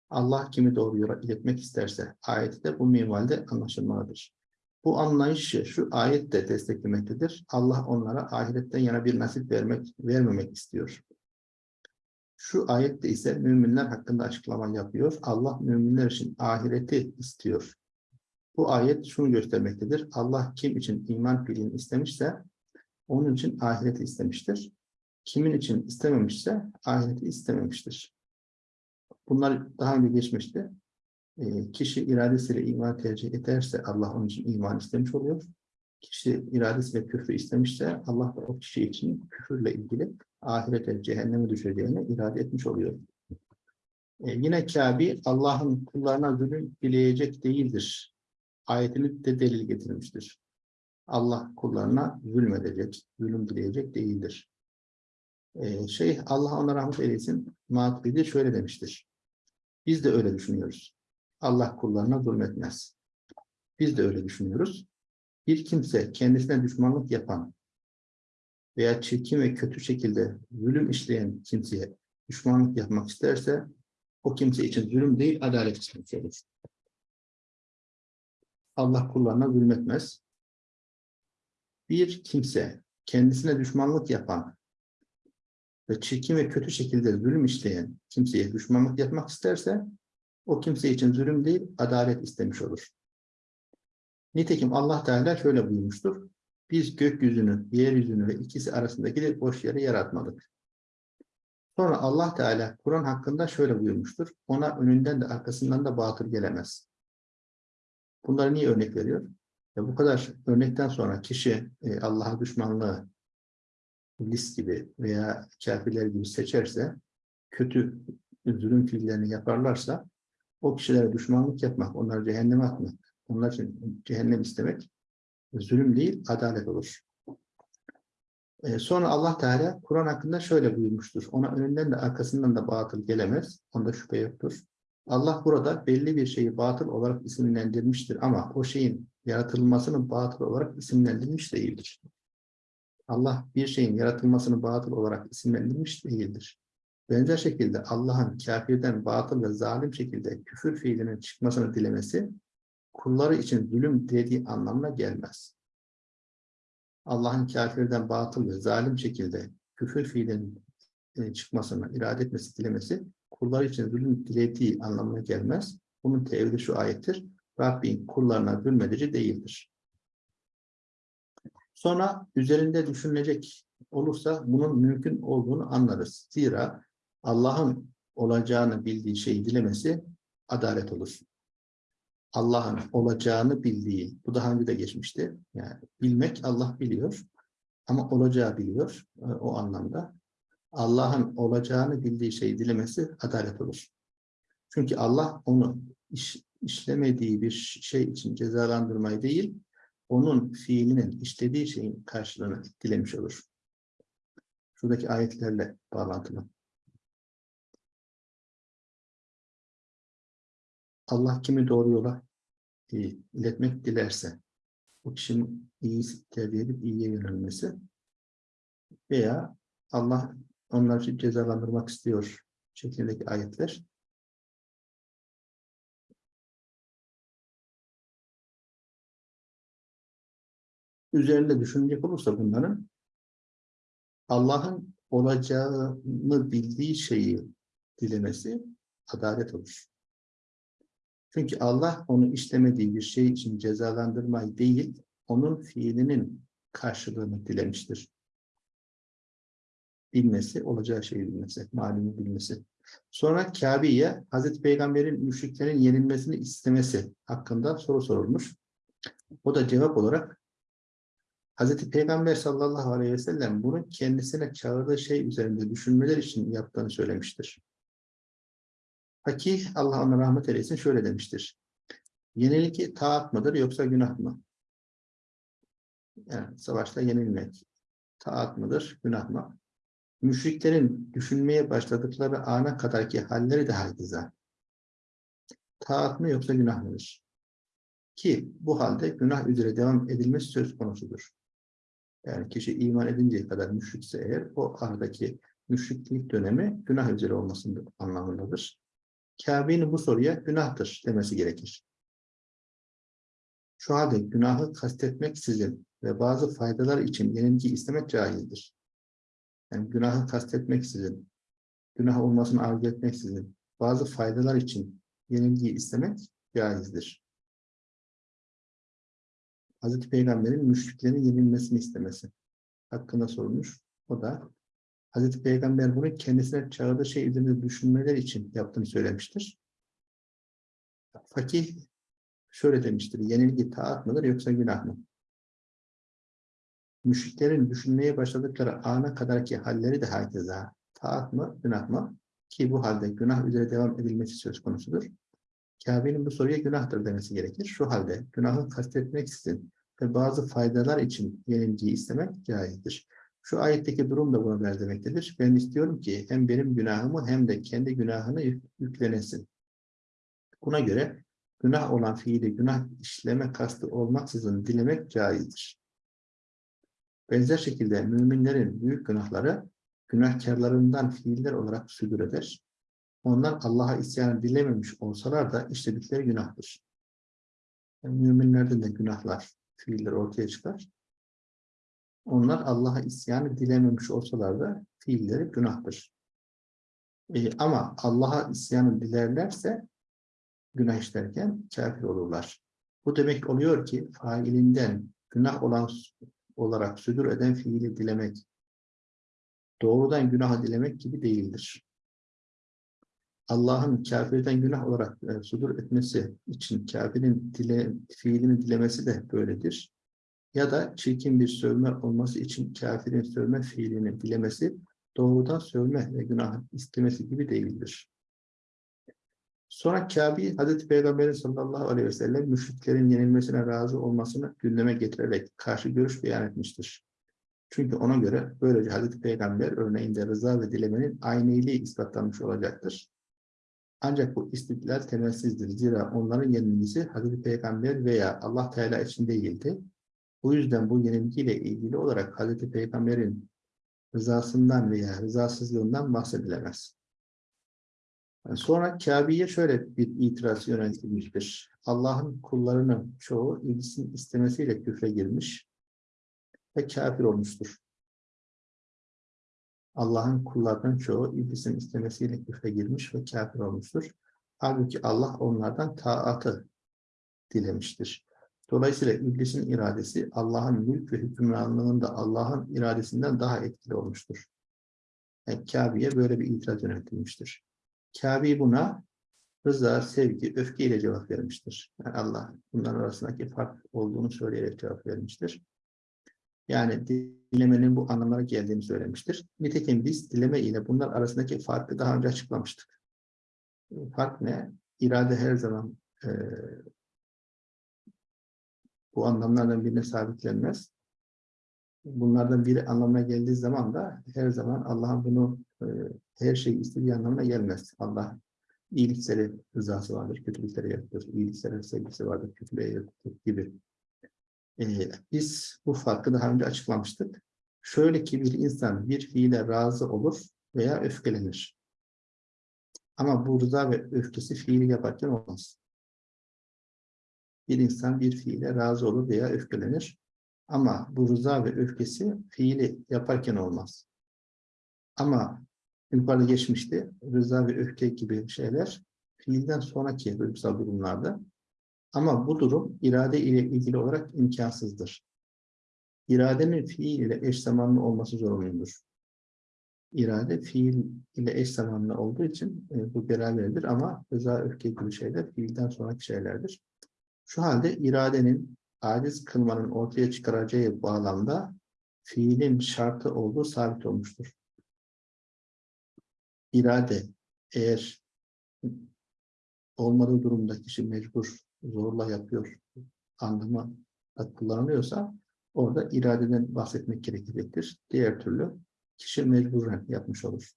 Allah kimi doğru yola iletmek isterse ayeti de bu minvalde anlaşılmalıdır. Bu anlayışı şu ayet de desteklemektedir. Allah onlara ahiretten yana bir nasip vermek vermemek istiyor. Şu ayette ise müminler hakkında açıklama yapıyor. Allah müminler için ahireti istiyor. Bu ayet şunu göstermektedir. Allah kim için iman fiilini istemişse onun için ahireti istemiştir. Kimin için istememişse ahireti istememiştir. Bunlar daha önce geçmişti. E, kişi iradesiyle iman tercih ederse Allah onun için iman istemiş oluyor. Kişi iradesiyle küfrü istemişse Allah da o kişi için küfürle ilgili ahirete, cehenneme düşeceğini irade etmiş oluyor. E, yine Kabe Allah'ın kullarına zulüm dileyecek değildir. Ayetini de delil getirmiştir. Allah kullarına zulmedecek, zulüm dileyecek değildir. Ee, şey Allah ona rahmet eylesin. Maturidi şöyle demiştir. Biz de öyle düşünüyoruz. Allah kullarına zulmetmez. Biz de öyle düşünüyoruz. Bir kimse kendisine düşmanlık yapan veya çirkin ve kötü şekilde zulüm işleyen kimseye düşmanlık yapmak isterse o kimse için zulüm değil, adalet istemiş olur. Allah kullarına zulmetmez. Bir kimse kendisine düşmanlık yapan ve çirkin ve kötü şekilde zulüm işleyen kimseye düşmanlık yapmak isterse o kimse için zulüm değil, adalet istemiş olur. Nitekim Allah Teala şöyle buyurmuştur. Biz gökyüzünü, yeryüzünü ve ikisi arasındaki boş yeri yaratmadık. Sonra Allah Teala Kur'an hakkında şöyle buyurmuştur. Ona önünden de arkasından da batıl gelemez. Bunları niye örnek veriyor? Ya bu kadar örnekten sonra kişi e, Allah'a düşmanlığı list gibi veya kafirler gibi seçerse, kötü zulüm fiillerini yaparlarsa, o kişilere düşmanlık yapmak, onları cehenneme atmak, onlar için cehennem istemek zulüm değil, adalet olur. Ee, sonra Allah Teala Kur'an hakkında şöyle buyurmuştur. Ona önünden de arkasından da batıl gelemez. Onda şüphe yoktur. Allah burada belli bir şeyi batıl olarak isimlendirmiştir ama o şeyin yaratılmasını batıl olarak isimlendirmiş değildir. Allah bir şeyin yaratılmasını batıl olarak isimlendirmiş değildir. Benzer şekilde Allah'ın kafirden batıl ve zalim şekilde küfür fiilinin çıkmasını dilemesi kulları için zulüm dediği anlamına gelmez. Allah'ın kafirden batıl ve zalim şekilde küfür fiilinin e, çıkmasını irade etmesi, dilemesi kullar için zulüm dilediği anlamına gelmez. Bunun tevhidi şu ayettir. Rabbin kullarına zulmedici değildir. Sonra üzerinde düşünülecek olursa bunun mümkün olduğunu anlarız. Zira Allah'ın olacağını bildiği şeyi dilemesi adalet olur. Allah'ın olacağını bildiği, bu daha önce de geçmişti. Yani bilmek Allah biliyor ama olacağı biliyor e, o anlamda. Allah'ın olacağını bildiği şeyi dilemesi adalet olur. Çünkü Allah onu iş, işlemediği bir şey için cezalandırmayı değil, onun fiilinin işlediği şeyin karşılığını dilemiş olur. Şuradaki ayetlerle bağlantılı. Allah kimi doğru yola e, iletmek dilerse, o kişinin iyi tercih edip iyiye yönelmesi veya Allah onları cezalandırmak istiyor şeklindeki ayetler. Üzerinde düşünecek olursa bunların Allah'ın olacağını bildiği şeyi dilemesi adalet olur. Çünkü Allah onu istemediği bir şey için cezalandırmayı değil, onun fiilinin karşılığını dilemiştir. Bilmesi, olacağı şeyi bilmesi, malini bilmesi. Sonra Kabe'ye Hazreti Peygamber'in müşriklerin yenilmesini istemesi hakkında soru sorulmuş. O da cevap olarak Hazreti Peygamber sallallahu aleyhi ve sellem bunu kendisine çağırdığı şey üzerinde düşünmeler için yaptığını söylemiştir. Fakih Allah ona rahmet eylesin şöyle demiştir. Yenilik taat mıdır yoksa günah mı? Yani savaşta yenilmek taat mıdır, günah mı? Müşriklerin düşünmeye başladıkları ana kadarki halleri de herkese. Taat mı yoksa günah mıdır? Ki bu halde günah üzere devam edilmesi söz konusudur. Yani kişi iman edinceye kadar müşrikse eğer o aradaki müşriklik dönemi günah üzere olmasının anlamındadır. Kabe'nin bu soruya günahtır demesi gerekir. Şu halde günahı kastetmek sizin ve bazı faydalar için yenilgi istemek caizdir. Yani günahı kastetmek sizin, günah olmasını arzu etmek sizin, bazı faydalar için yenilgi istemek caizdir. Hazreti Peygamber'in müşriklerin yenilmesini istemesi hakkında sorulmuş. O da Hazreti Peygamber bunu kendisine çağırdığı şey üzerinde düşünmeler için yaptığını söylemiştir. Fakih şöyle demiştir, yenilgi taat mıdır yoksa günah mı? Müşriklerin düşünmeye başladıkları ana kadarki halleri de herkese taat mı, günah mı? Ki bu halde günah üzere devam edilmesi söz konusudur. Kabe'nin bu soruya günahtır demesi gerekir. Şu halde günahı kastetmek için ve bazı faydalar için yenilgiyi istemek caizdir. Şu ayetteki durum da buna benzemektedir. Ben istiyorum ki hem benim günahımı hem de kendi günahını yüklenesin. Buna göre günah olan fiili günah işleme kastı olmaksızın dilemek caizdir. Benzer şekilde müminlerin büyük günahları günahkarlarından fiiller olarak südür eder. Onlar Allah'a isyan dilememiş olsalar da işledikleri günahtır. Yani müminlerden de günahlar, fiiller ortaya çıkar. Onlar Allah'a isyanı dilememiş olsalar da fiilleri günahtır. E, ama Allah'a isyanı dilerlerse günah işlerken kafir olurlar. Bu demek oluyor ki failinden günah olan olarak südür eden fiili dilemek doğrudan günah dilemek gibi değildir. Allah'ın kafirden günah olarak e, sudur etmesi için kafirin dile, fiilini dilemesi de böyledir. Ya da çirkin bir sövme olması için kafirin sövme fiilini dilemesi doğrudan sövme ve günah istemesi gibi değildir. Sonra Kabe, Hazreti Peygamber sallallahu aleyhi ve sellem müşriklerin yenilmesine razı olmasını gündeme getirerek karşı görüş beyan etmiştir. Çünkü ona göre böylece Hazreti Peygamber örneğinde rıza ve dilemenin ayniliği ispatlanmış olacaktır. Ancak bu istidlal temelsizdir. Zira onların yenilgisi Hazreti Peygamber veya Allah Teala için değildi. Bu yüzden bu yenilgiyle ilgili olarak Hazreti Peygamber'in rızasından veya rızasızlığından bahsedilemez. Sonra Kabe'ye şöyle bir itiraz yöneltilmiştir. Allah'ın kullarının çoğu ilgisinin istemesiyle küfre girmiş ve kafir olmuştur. Allah'ın kullarının çoğu iblisinin istemesiyle küfre girmiş ve kafir olmuştur. Halbuki Allah onlardan taatı dilemiştir. Dolayısıyla iblisin iradesi Allah'ın mülk ve hükümranlığında Allah'ın iradesinden daha etkili olmuştur. Yani Kabe'ye böyle bir itiraz yöneltilmiştir. Kabe buna rıza, sevgi, öfke ile cevap vermiştir. Yani Allah bunların arasındaki fark olduğunu söyleyerek cevap vermiştir. Yani dilemenin bu anlamlara geldiğini söylemiştir. Nitekim biz dileme ile bunlar arasındaki farkı daha önce açıklamıştık. Fark ne? İrade her zaman e, bu anlamlardan birine sabitlenmez. Bunlardan biri anlamına geldiği zaman da her zaman Allah'ın bunu e, her şey istediği anlamına gelmez. Allah iyilikleri rızası vardır, kötülükleri yaratır. İyilikleri sevgisi vardır, kötülüğe yaratır gibi. Ee, biz bu farkı daha önce açıklamıştık. Şöyle ki bir insan bir fiile razı olur veya öfkelenir. Ama bu rıza ve öfkesi fiili yaparken olmaz. Bir insan bir fiile razı olur veya öfkelenir. Ama bu rıza ve öfkesi fiili yaparken olmaz. Ama yukarıda geçmişti. Rıza ve öfke gibi şeyler fiilden sonraki duygusal durumlarda ama bu durum irade ile ilgili olarak imkansızdır. İradenin fiil ile eş zamanlı olması zorunludur. İrade fiil ile eş zamanlı olduğu için e, bu beraberdir ama rıza, öfke gibi şeyler fiilden sonraki şeylerdir. Şu halde iradenin aciz kılmanın ortaya çıkaracağı bağlamda fiilin şartı olduğu sabit olmuştur. İrade eğer olmadığı durumda kişi mecbur zorla yapıyor anlamı kullanılıyorsa orada iradeden bahsetmek gerekecektir. Diğer türlü kişi mecburen yapmış olur.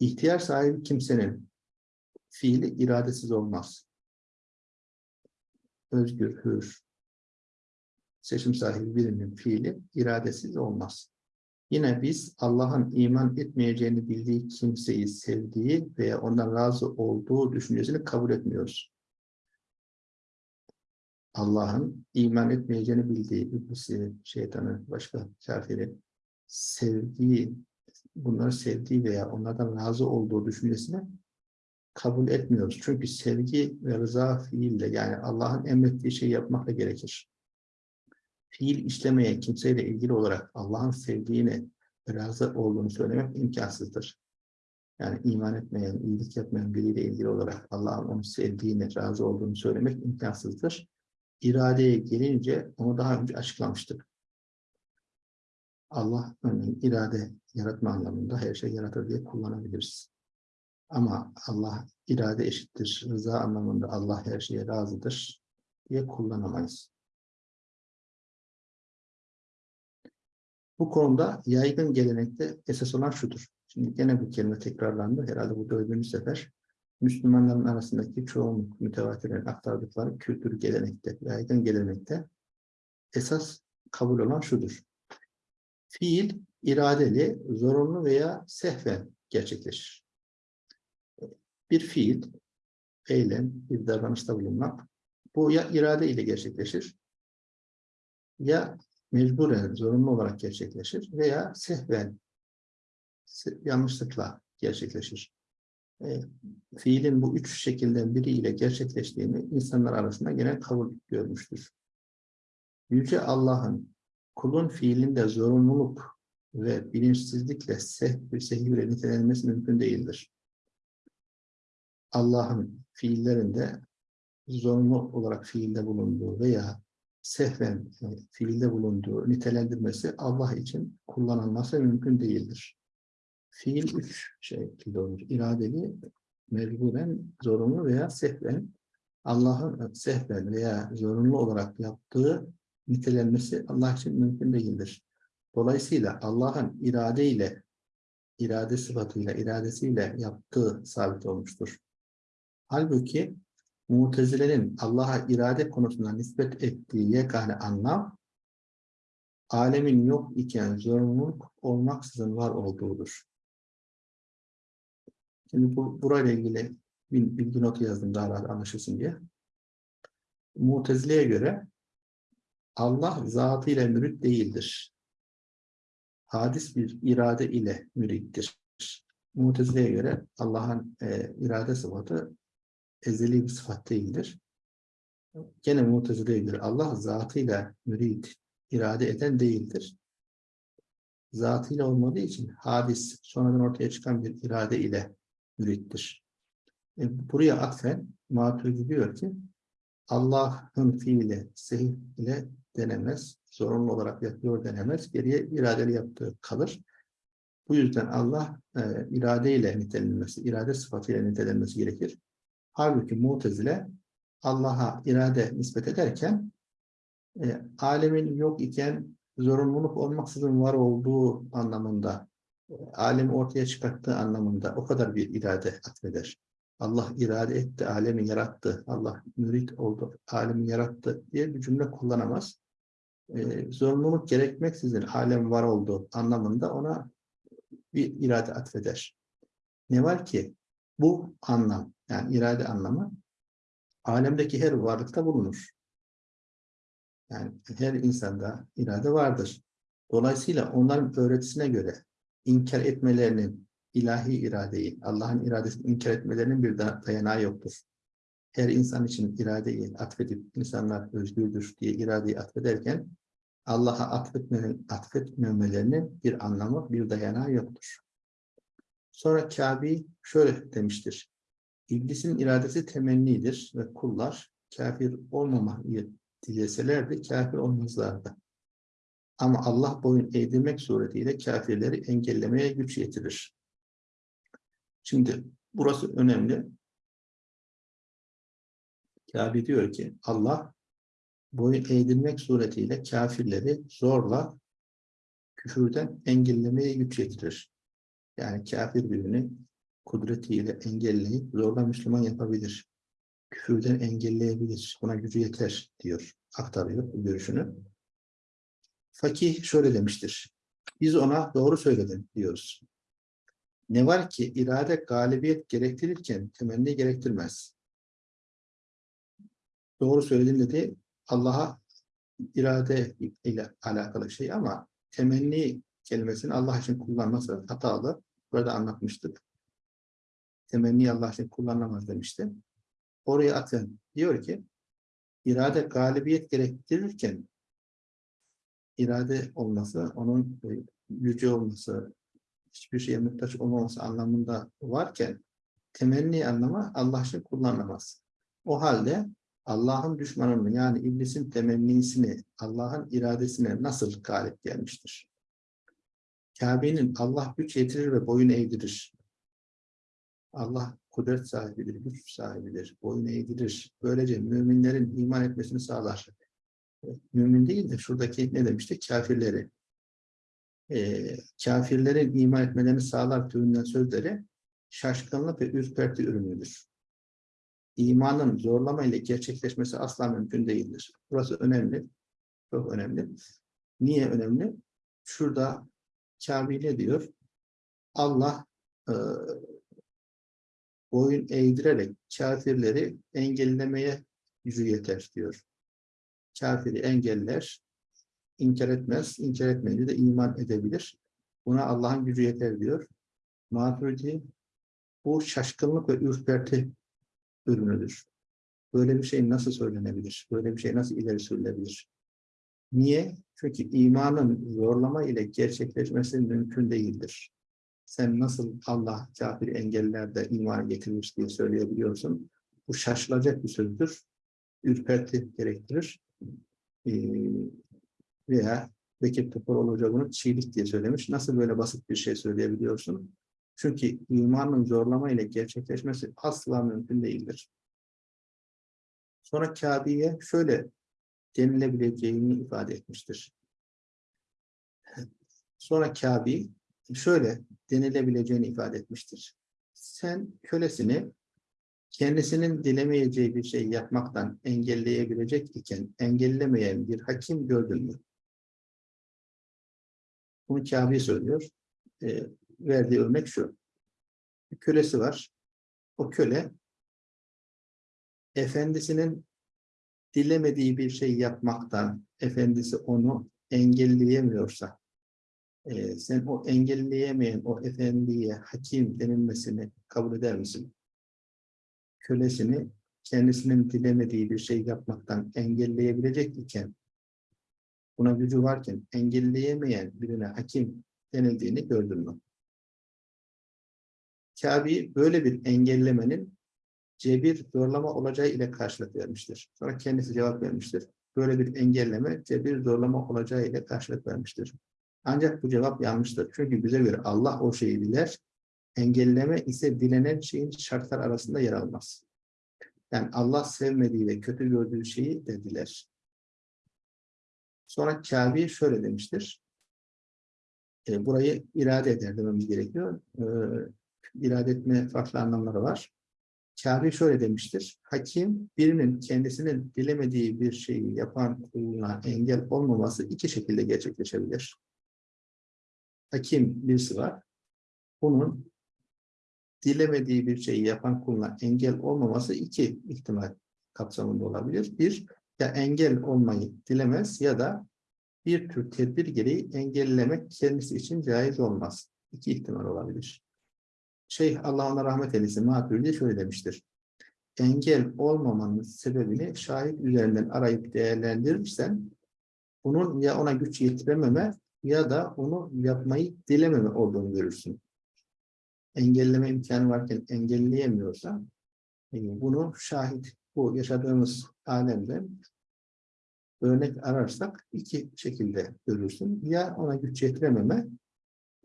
İhtiyar sahibi kimsenin fiili iradesiz olmaz. Özgür, hür, seçim sahibi birinin fiili iradesiz olmaz. Yine biz Allah'ın iman etmeyeceğini bildiği kimseyi sevdiği veya ondan razı olduğu düşüncesini kabul etmiyoruz. Allah'ın iman etmeyeceğini bildiği iblisi, şeytanı, başka kafiri sevdiği, bunları sevdiği veya onlardan razı olduğu düşüncesini kabul etmiyoruz. Çünkü sevgi ve rıza fiille yani Allah'ın emrettiği şeyi yapmakla gerekir. Fiil işlemeye kimseyle ilgili olarak Allah'ın sevdiğini ve razı olduğunu söylemek imkansızdır. Yani iman etmeyen, iyilik yapmayan biriyle ilgili olarak Allah'ın onu sevdiğini, razı olduğunu söylemek imkansızdır iradeye gelince onu daha önce açıklamıştık. Allah örneğin irade yaratma anlamında her şey yaratır diye kullanabiliriz. Ama Allah irade eşittir, rıza anlamında Allah her şeye razıdır diye kullanamayız. Bu konuda yaygın gelenekte esas olan şudur. Şimdi gene bu kelime tekrarlandı. Herhalde bu dördüncü sefer. Müslümanların arasındaki çoğunluk mütevatiren aktardıkları kültür gelenekte, yaygın gelenekte esas kabul olan şudur. Fiil iradeli, zorunlu veya sehven gerçekleşir. Bir fiil, eylem, bir davranışta bulunmak, bu ya irade ile gerçekleşir, ya mecburen, zorunlu olarak gerçekleşir veya sehven, yanlışlıkla gerçekleşir. E, fiilin bu üç şekilden biriyle gerçekleştiğini insanlar arasında genel kabul görmüştür. Yüce Allah'ın kulun fiilinde zorunluluk ve bilinçsizlikle sehv ve sehivle nitelenmesi mümkün değildir. Allah'ın fiillerinde zorunlu olarak fiilde bulunduğu veya sehven e, fiilde bulunduğu nitelendirmesi Allah için kullanılması mümkün değildir. Fiil üç şekilde olur. İradeli, mecburen, zorunlu veya sehven. Allah'ın sehven veya zorunlu olarak yaptığı nitelenmesi Allah için mümkün değildir. Dolayısıyla Allah'ın iradeyle, irade sıfatıyla, iradesiyle yaptığı sabit olmuştur. Halbuki Mutezile'nin Allah'a irade konusunda nispet ettiği yegane anlam, alemin yok iken zorunluluk olmaksızın var olduğudur. Şimdi bu, burayla ilgili bir bilgi notu yazdım daha rahat anlaşılsın diye. Mutezile'ye göre Allah zatıyla mürit değildir. Hadis bir irade ile mürittir. Mutezile'ye göre Allah'ın e, irade sıfatı ezeli bir sıfat değildir. Gene Mutezile'ye göre Allah zatıyla mürit, irade eden değildir. Zatıyla olmadığı için hadis sonradan ortaya çıkan bir irade ile mürittir. E, buraya atfen Maturidi diyor ki Allah'ın fiili sehih ile denemez. Zorunlu olarak yapıyor denemez. Geriye iradeli yaptığı kalır. Bu yüzden Allah e, iradeyle nitelenmesi, irade sıfatıyla nitelenmesi gerekir. Halbuki Mu'tezile Allah'a irade nispet ederken e, alemin yok iken zorunluluk olmaksızın var olduğu anlamında, alemi ortaya çıkarttığı anlamında o kadar bir irade atfeder. Allah irade etti, alemi yarattı, Allah mürit oldu, alemi yarattı diye bir cümle kullanamaz. E, zorunluluk gerekmeksizin alem var oldu anlamında ona bir irade atfeder. Ne var ki bu anlam, yani irade anlamı alemdeki her varlıkta bulunur. Yani her insanda irade vardır. Dolayısıyla onların öğretisine göre inkar etmelerinin ilahi iradeyi, Allah'ın iradesini inkar etmelerinin bir dayanağı yoktur. Her insan için iradeyi atfedip insanlar özgürdür diye iradeyi atfederken Allah'a atfetmemelerinin bir anlamı, bir dayanağı yoktur. Sonra Kabe şöyle demiştir. İblisin iradesi temennidir ve kullar kafir olmamayı dileselerdi kafir olmazlardı. Ama Allah boyun eğdirmek suretiyle kafirleri engellemeye güç yetirir. Şimdi burası önemli. Kabe diyor ki Allah boyun eğdirmek suretiyle kafirleri zorla küfürden engellemeye güç yetirir. Yani kafir birini kudretiyle engelleyip zorla Müslüman yapabilir. Küfürden engelleyebilir. Buna gücü yeter diyor. Aktarıyor görüşünü. Fakih şöyle demiştir. Biz ona doğru söyledin diyoruz. Ne var ki irade galibiyet gerektirirken temenni gerektirmez. Doğru söyledin dedi Allah'a irade ile alakalı şey ama temenni kelimesini Allah için kullanması hatalı. Burada anlatmıştık. Temenni Allah için kullanılamaz demişti. Oraya atın. Diyor ki irade galibiyet gerektirirken irade olması, onun e, yüce olması, hiçbir şeye muhtaç olmaması anlamında varken temenni anlamı Allah için kullanılamaz. O halde Allah'ın düşmanının yani iblisin temennisini Allah'ın iradesine nasıl galip gelmiştir? Kabe'nin Allah güç yetirir ve boyun eğdirir. Allah kudret sahibidir, güç sahibidir, boyun eğdirir. Böylece müminlerin iman etmesini sağlar. Mümin değil de şuradaki ne demişti? Kafirleri. Ee, kafirlerin iman etmelerini sağlar türünden sözleri şaşkınlık ve ürperti ürünüdür. İmanın zorlama ile gerçekleşmesi asla mümkün değildir. Burası önemli. Çok önemli. Niye önemli? Şurada Kabe ne diyor? Allah e, boyun eğdirerek kafirleri engellemeye yüzü yeter diyor. Kafiri engeller, inkar etmez, inkar etmeyince de iman edebilir. Buna Allah'ın gücü yeter diyor. Maturidi Bu şaşkınlık ve ürperti ürünüdür. Böyle bir şey nasıl söylenebilir? Böyle bir şey nasıl ileri sürülebilir? Niye? Çünkü imanın zorlama ile gerçekleşmesi mümkün değildir. Sen nasıl Allah kafir engeller de iman getirmiş diye söyleyebiliyorsun? Bu şaşılacak bir sözdür. Ürperti gerektirir. Ee, veya Bekir Topal Hoca bunu çiğlik diye söylemiş. Nasıl böyle basit bir şey söyleyebiliyorsun? Çünkü imanın zorlama ile gerçekleşmesi asla mümkün değildir. Sonra Kabe'ye şöyle denilebileceğini ifade etmiştir. Sonra Kabe şöyle denilebileceğini ifade etmiştir. Sen kölesini kendisinin dilemeyeceği bir şey yapmaktan engelleyebilecek iken engellemeyen bir hakim gördün mü? Bunu Kabe söylüyor. E, verdiği örnek şu. Bir kölesi var. O köle efendisinin dilemediği bir şey yapmaktan efendisi onu engelleyemiyorsa e, sen o engelleyemeyen o efendiye hakim denilmesini kabul eder misin? Kölesini kendisinin dilemediği bir şey yapmaktan engelleyebilecek iken buna gücü varken engelleyemeyen birine hakim denildiğini gördün mü? Kabe böyle bir engellemenin cebir zorlama olacağı ile karşılık vermiştir. Sonra kendisi cevap vermiştir. Böyle bir engelleme cebir zorlama olacağı ile karşılık vermiştir. Ancak bu cevap yanlıştır. Çünkü bize göre Allah o şeyi diler, engelleme ise dilenen şeyin şartlar arasında yer almaz. Yani Allah sevmediği ve kötü gördüğü şeyi de diler. Sonra Kabe şöyle demiştir. E, burayı irade eder dememiz gerekiyor. E, irade etme farklı anlamları var. Kabe şöyle demiştir. Hakim birinin kendisinin dilemediği bir şeyi yapan kuluna engel olmaması iki şekilde gerçekleşebilir. Hakim birisi var. Bunun dilemediği bir şeyi yapan kuluna engel olmaması iki ihtimal kapsamında olabilir. Bir, ya engel olmayı dilemez ya da bir tür tedbir gereği engellemek kendisi için caiz olmaz. İki ihtimal olabilir. Şeyh Allah ona rahmet eylesin Maturidi şöyle demiştir. Engel olmamanın sebebini şahit üzerinden arayıp değerlendirirsen bunun ya ona güç yetirememe ya da onu yapmayı dilememe olduğunu görürsün. Engelleme imkanı varken engelleyemiyorsa e, bunu şahit bu yaşadığımız alemde örnek ararsak iki şekilde görürsün. Ya ona güç yetirememe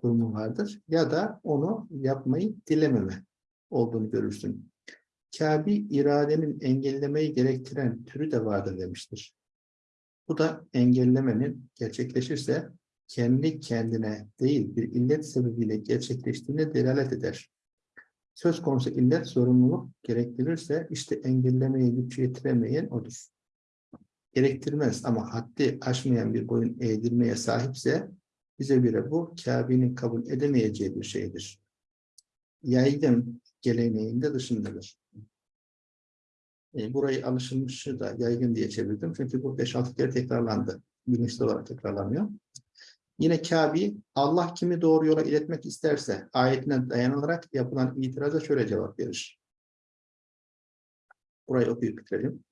durumu vardır ya da onu yapmayı dilememe olduğunu görürsün. Kabe iradenin engellemeyi gerektiren türü de vardır demiştir. Bu da engellemenin gerçekleşirse kendi kendine değil bir illet sebebiyle gerçekleştiğine delalet eder. Söz konusu illet zorunluluk gerektirirse işte engellemeye güç yetiremeyen odur. Gerektirmez ama haddi aşmayan bir boyun eğdirmeye sahipse bize göre bu Kabe'nin kabul edemeyeceği bir şeydir. Yaygın geleneğinde dışındadır. E, burayı alışılmışı da yaygın diye çevirdim. Çünkü bu 5-6 kere tekrarlandı. Bilinçli olarak tekrarlanıyor. Yine Kabe, Allah kimi doğru yola iletmek isterse ayetine dayanılarak yapılan itiraza şöyle cevap verir. Burayı okuyup bitirelim.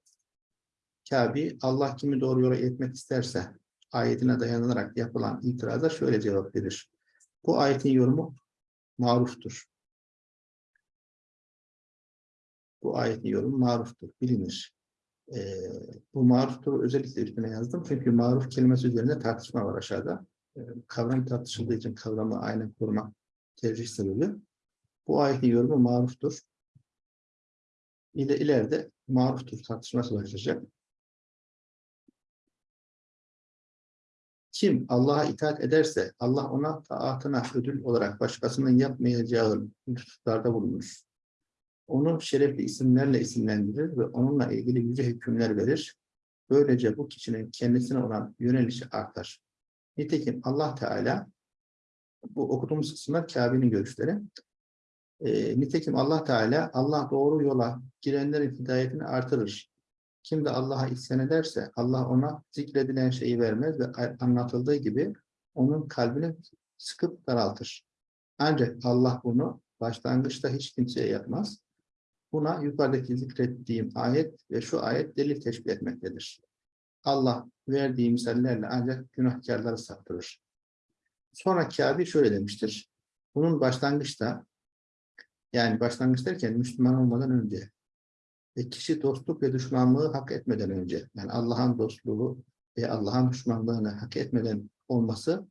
Kabe, Allah kimi doğru yola iletmek isterse ayetine dayanılarak yapılan itiraza şöyle cevap verir. Bu ayetin yorumu maruftur. Bu ayetin yorumu maruftur, bilinir. Ee, bu maruftur özellikle üstüne yazdım. Çünkü maruf kelimesi üzerinde tartışma var aşağıda. Ee, kavram tartışıldığı için kavramı aynen korumak tercih sebebi. Bu ayetin yorumu maruftur. İle, ileride maruftur tartışması başlayacak. Kim Allah'a itaat ederse Allah ona taatına ödül olarak başkasının yapmayacağı lütuflarda bulunur. Onu şerefli isimlerle isimlendirir ve onunla ilgili yüce hükümler verir. Böylece bu kişinin kendisine olan yönelişi artar. Nitekim Allah Teala bu okuduğumuz kısımlar Kabe'nin görüşleri. E, nitekim Allah Teala Allah doğru yola girenlerin hidayetini artırır. Kim de Allah'a isyan ederse Allah ona zikredilen şeyi vermez ve anlatıldığı gibi onun kalbini sıkıp daraltır. Ancak Allah bunu başlangıçta hiç kimseye yapmaz. Buna yukarıdaki zikrettiğim ayet ve şu ayet delil teşkil etmektedir. Allah verdiği misallerle ancak günahkarları saptırır. Sonra Kâbi şöyle demiştir. Bunun başlangıçta yani başlangıç derken Müslüman olmadan önce ve kişi dostluk ve düşmanlığı hak etmeden önce yani Allah'ın dostluğu ve Allah'ın düşmanlığını hak etmeden olması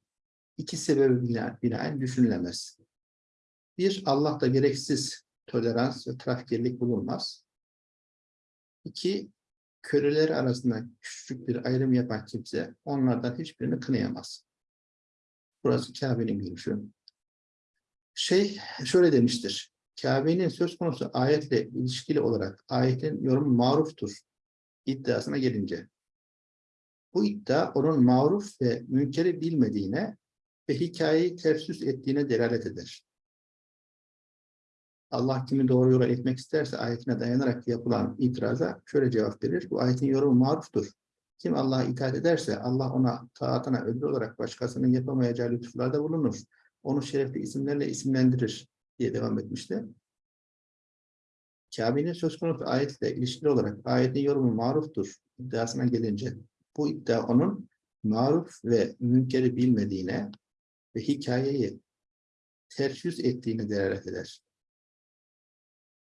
iki sebebi bina- binaen düşünülemez. Bir, Allah'ta gereksiz tolerans ve trafkirlik bulunmaz. İki, köleleri arasında küçük bir ayrım yapan kimse onlardan hiçbirini kınayamaz. Burası Kabe'nin görüşü. Şey şöyle demiştir. Kabe'nin söz konusu ayetle ilişkili olarak ayetin yorumu maruftur iddiasına gelince. Bu iddia onun maruf ve münkeri bilmediğine ve hikayeyi ters ettiğine delalet eder. Allah kimi doğru yola etmek isterse ayetine dayanarak yapılan itiraza şöyle cevap verir. Bu ayetin yorumu maruftur. Kim Allah'a itaat ederse Allah ona taatına ödül olarak başkasının yapamayacağı lütuflarda bulunur. Onu şerefli isimlerle isimlendirir diye devam etmişti. Kabe'nin söz konusu ayetle ilişkili olarak ayetin yorumu maruftur iddiasına gelince bu iddia onun maruf ve münkeri bilmediğine ve hikayeyi ters yüz ettiğine delalet eder.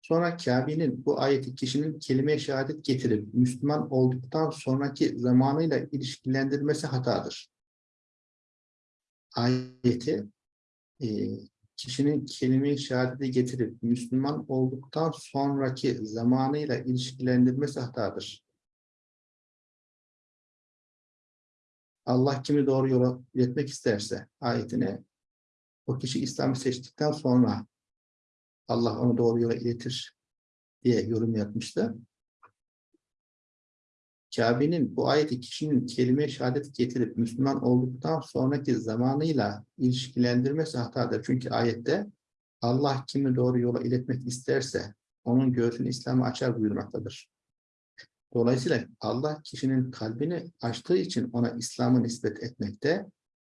Sonra Kabe'nin bu ayeti kişinin kelime-i şehadet getirip Müslüman olduktan sonraki zamanıyla ilişkilendirmesi hatadır. Ayeti e, kişinin kelime-i şehadeti getirip Müslüman olduktan sonraki zamanıyla ilişkilendirmesi hatadır. Allah kimi doğru yola iletmek isterse ayetine o kişi İslam'ı seçtikten sonra Allah onu doğru yola iletir diye yorum yapmıştı. Kabe'nin bu ayeti kişinin kelime-i şehadet getirip Müslüman olduktan sonraki zamanıyla ilişkilendirmesi hatadır. Çünkü ayette Allah kimi doğru yola iletmek isterse onun göğsünü İslam'a açar buyurmaktadır. Dolayısıyla Allah kişinin kalbini açtığı için ona İslam'ı nispet etmekte,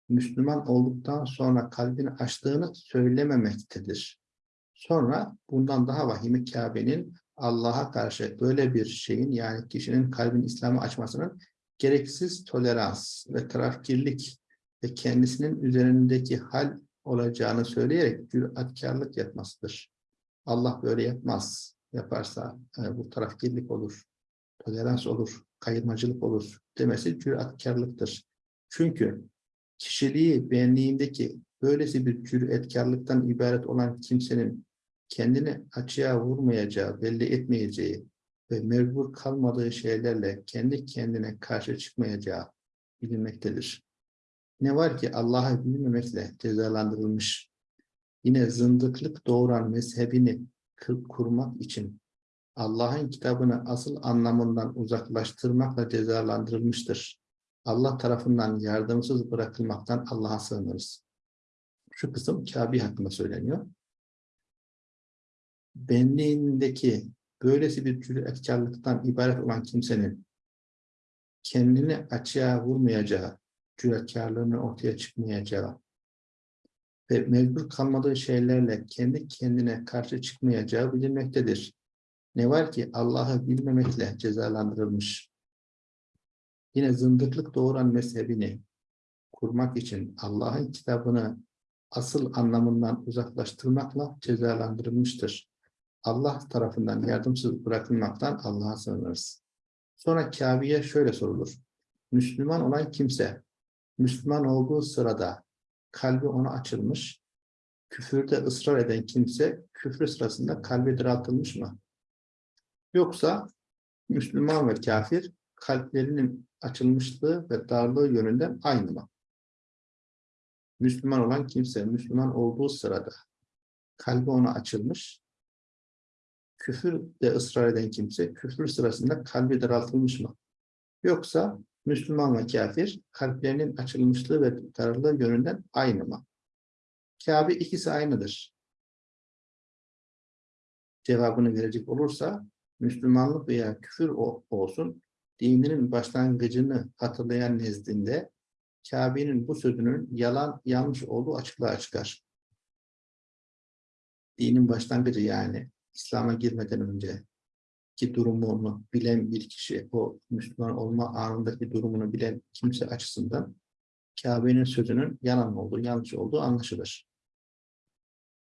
Müslüman olduktan sonra kalbini açtığını söylememektedir. Sonra bundan daha vahimi Kabe'nin Allah'a karşı böyle bir şeyin yani kişinin kalbini İslam'a açmasının gereksiz tolerans ve tarafkirlik ve kendisinin üzerindeki hal olacağını söyleyerek cüretkarlık yapmasıdır. Allah böyle yapmaz. Yaparsa e, bu tarafkirlik olur, tolerans olur, kayırmacılık olur demesi cüretkarlıktır. Çünkü kişiliği benliğindeki böylesi bir cüretkarlıktan ibaret olan kimsenin kendini açığa vurmayacağı, belli etmeyeceği ve mecbur kalmadığı şeylerle kendi kendine karşı çıkmayacağı bilinmektedir. Ne var ki Allah'ı bilmemekle cezalandırılmış, yine zındıklık doğuran mezhebini kurmak için Allah'ın kitabını asıl anlamından uzaklaştırmakla cezalandırılmıştır. Allah tarafından yardımsız bırakılmaktan Allah'a sığınırız. Şu kısım Kabe hakkında söyleniyor benliğindeki böylesi bir cüretkarlıktan ibaret olan kimsenin kendini açığa vurmayacağı, cüretkarlığının ortaya çıkmayacağı ve mecbur kalmadığı şeylerle kendi kendine karşı çıkmayacağı bilinmektedir. Ne var ki Allah'ı bilmemekle cezalandırılmış. Yine zındıklık doğuran mezhebini kurmak için Allah'ın kitabını asıl anlamından uzaklaştırmakla cezalandırılmıştır. Allah tarafından yardımsız bırakılmaktan Allah'a sığınırız. Sonra Kabe'ye şöyle sorulur. Müslüman olan kimse, Müslüman olduğu sırada kalbi ona açılmış, küfürde ısrar eden kimse küfür sırasında kalbi daraltılmış mı? Yoksa Müslüman ve kafir kalplerinin açılmışlığı ve darlığı yönünden aynı mı? Müslüman olan kimse Müslüman olduğu sırada kalbi ona açılmış, küfür de ısrar eden kimse küfür sırasında kalbi daraltılmış mı? Yoksa Müslüman ve kafir kalplerinin açılmışlığı ve darlığı yönünden aynı mı? Kabe ikisi aynıdır. Cevabını verecek olursa Müslümanlık veya küfür olsun dininin başlangıcını hatırlayan nezdinde Kabe'nin bu sözünün yalan yanlış olduğu açıklığa çıkar. dinin başlangıcı yani İslam'a girmeden önce ki durumunu bilen bir kişi, o Müslüman olma anındaki durumunu bilen kimse açısından Kabe'nin sözünün yalan olduğu, yanlış olduğu anlaşılır.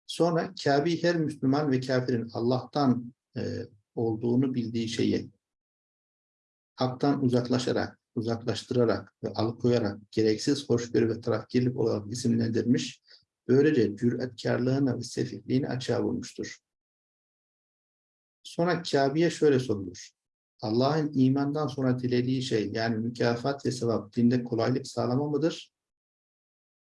Sonra Kabe'yi her Müslüman ve kafirin Allah'tan e, olduğunu bildiği şeyi haktan uzaklaşarak, uzaklaştırarak ve alıkoyarak gereksiz hoşgörü ve tarafkirlik olarak isimlendirmiş, böylece cüretkarlığını ve sefihliğini açığa vurmuştur. Sonra Kabe'ye şöyle sorulur. Allah'ın imandan sonra dilediği şey yani mükafat ve sevap dinde kolaylık sağlama mıdır?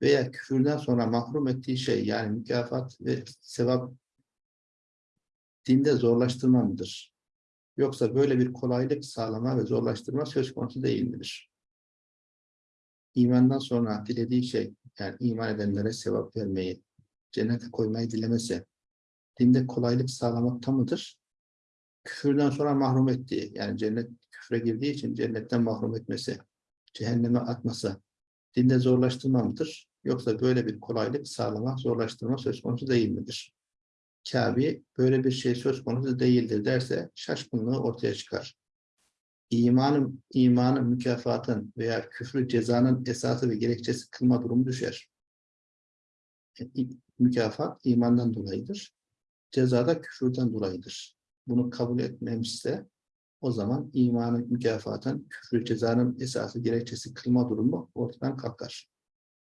Veya küfürden sonra mahrum ettiği şey yani mükafat ve sevap dinde zorlaştırma mıdır? Yoksa böyle bir kolaylık sağlama ve zorlaştırma söz konusu değil midir? İmandan sonra dilediği şey yani iman edenlere sevap vermeyi, cennete koymayı dilemesi dinde kolaylık sağlamakta mıdır? Küfürden sonra mahrum ettiği, yani cennet küfre girdiği için cennetten mahrum etmesi, cehenneme atması, dinde zorlaştırma mıdır? Yoksa böyle bir kolaylık sağlama, zorlaştırma söz konusu değil midir? Kabe böyle bir şey söz konusu değildir derse şaşkınlığı ortaya çıkar. İmanın, imanın mükafatın veya küfrü cezanın esası ve gerekçesi kılma durumu düşer. Mükafat imandan dolayıdır. Cezada küfürden dolayıdır bunu kabul etmemişse o zaman imanın mükafatın, küfrü cezanın esası gerekçesi kılma durumu ortadan kalkar.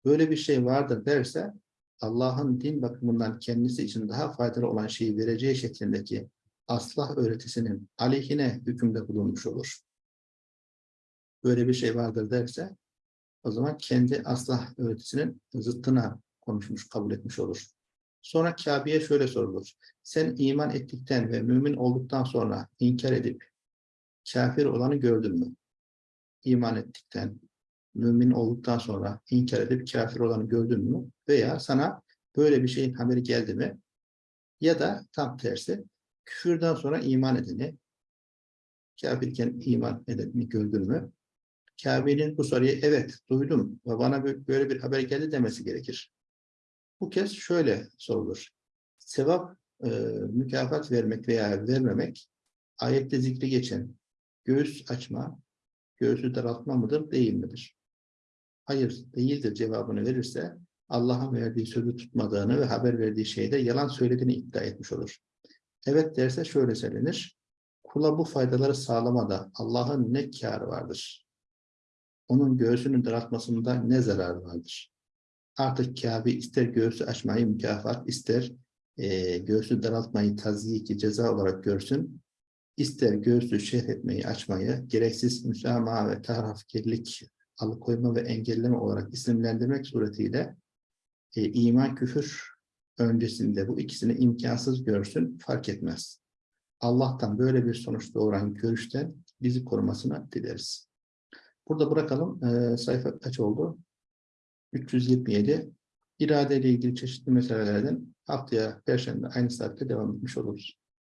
Böyle bir şey vardır derse Allah'ın din bakımından kendisi için daha faydalı olan şeyi vereceği şeklindeki aslah öğretisinin aleyhine hükümde bulunmuş olur. Böyle bir şey vardır derse o zaman kendi aslah öğretisinin zıttına konuşmuş, kabul etmiş olur. Sonra Kabe'ye şöyle sorulur. Sen iman ettikten ve mümin olduktan sonra inkar edip kafir olanı gördün mü? İman ettikten, mümin olduktan sonra inkar edip kafir olanı gördün mü? Veya sana böyle bir şeyin haberi geldi mi? Ya da tam tersi, küfürden sonra iman edeni, kafirken iman edeni gördün mü? Kabe'nin bu soruya evet duydum ve bana böyle bir haber geldi demesi gerekir. Bu kez şöyle sorulur. Sevap, e, mükafat vermek veya vermemek, ayette zikri geçen göğüs açma, göğsü daraltma mıdır, değil midir? Hayır, değildir cevabını verirse, Allah'ın verdiği sözü tutmadığını ve haber verdiği şeyde yalan söylediğini iddia etmiş olur. Evet derse şöyle söylenir, kula bu faydaları sağlamada Allah'ın ne kârı vardır? Onun göğsünün daraltmasında ne zararı vardır? Artık Kabe ister göğsü açmayı mükafat, ister e, göğsü daraltmayı tazyiki ceza olarak görsün, ister göğsü şerh etmeyi açmayı gereksiz müsamaha ve tarafkirlik, alıkoyma ve engelleme olarak isimlendirmek suretiyle e, iman küfür öncesinde bu ikisini imkansız görsün fark etmez. Allah'tan böyle bir sonuç doğuran görüşten bizi korumasını dileriz. Burada bırakalım. E, sayfa kaç oldu? 327 irade ile ilgili çeşitli meselelerden haftaya Perşembe aynı saatte devam etmiş oluruz.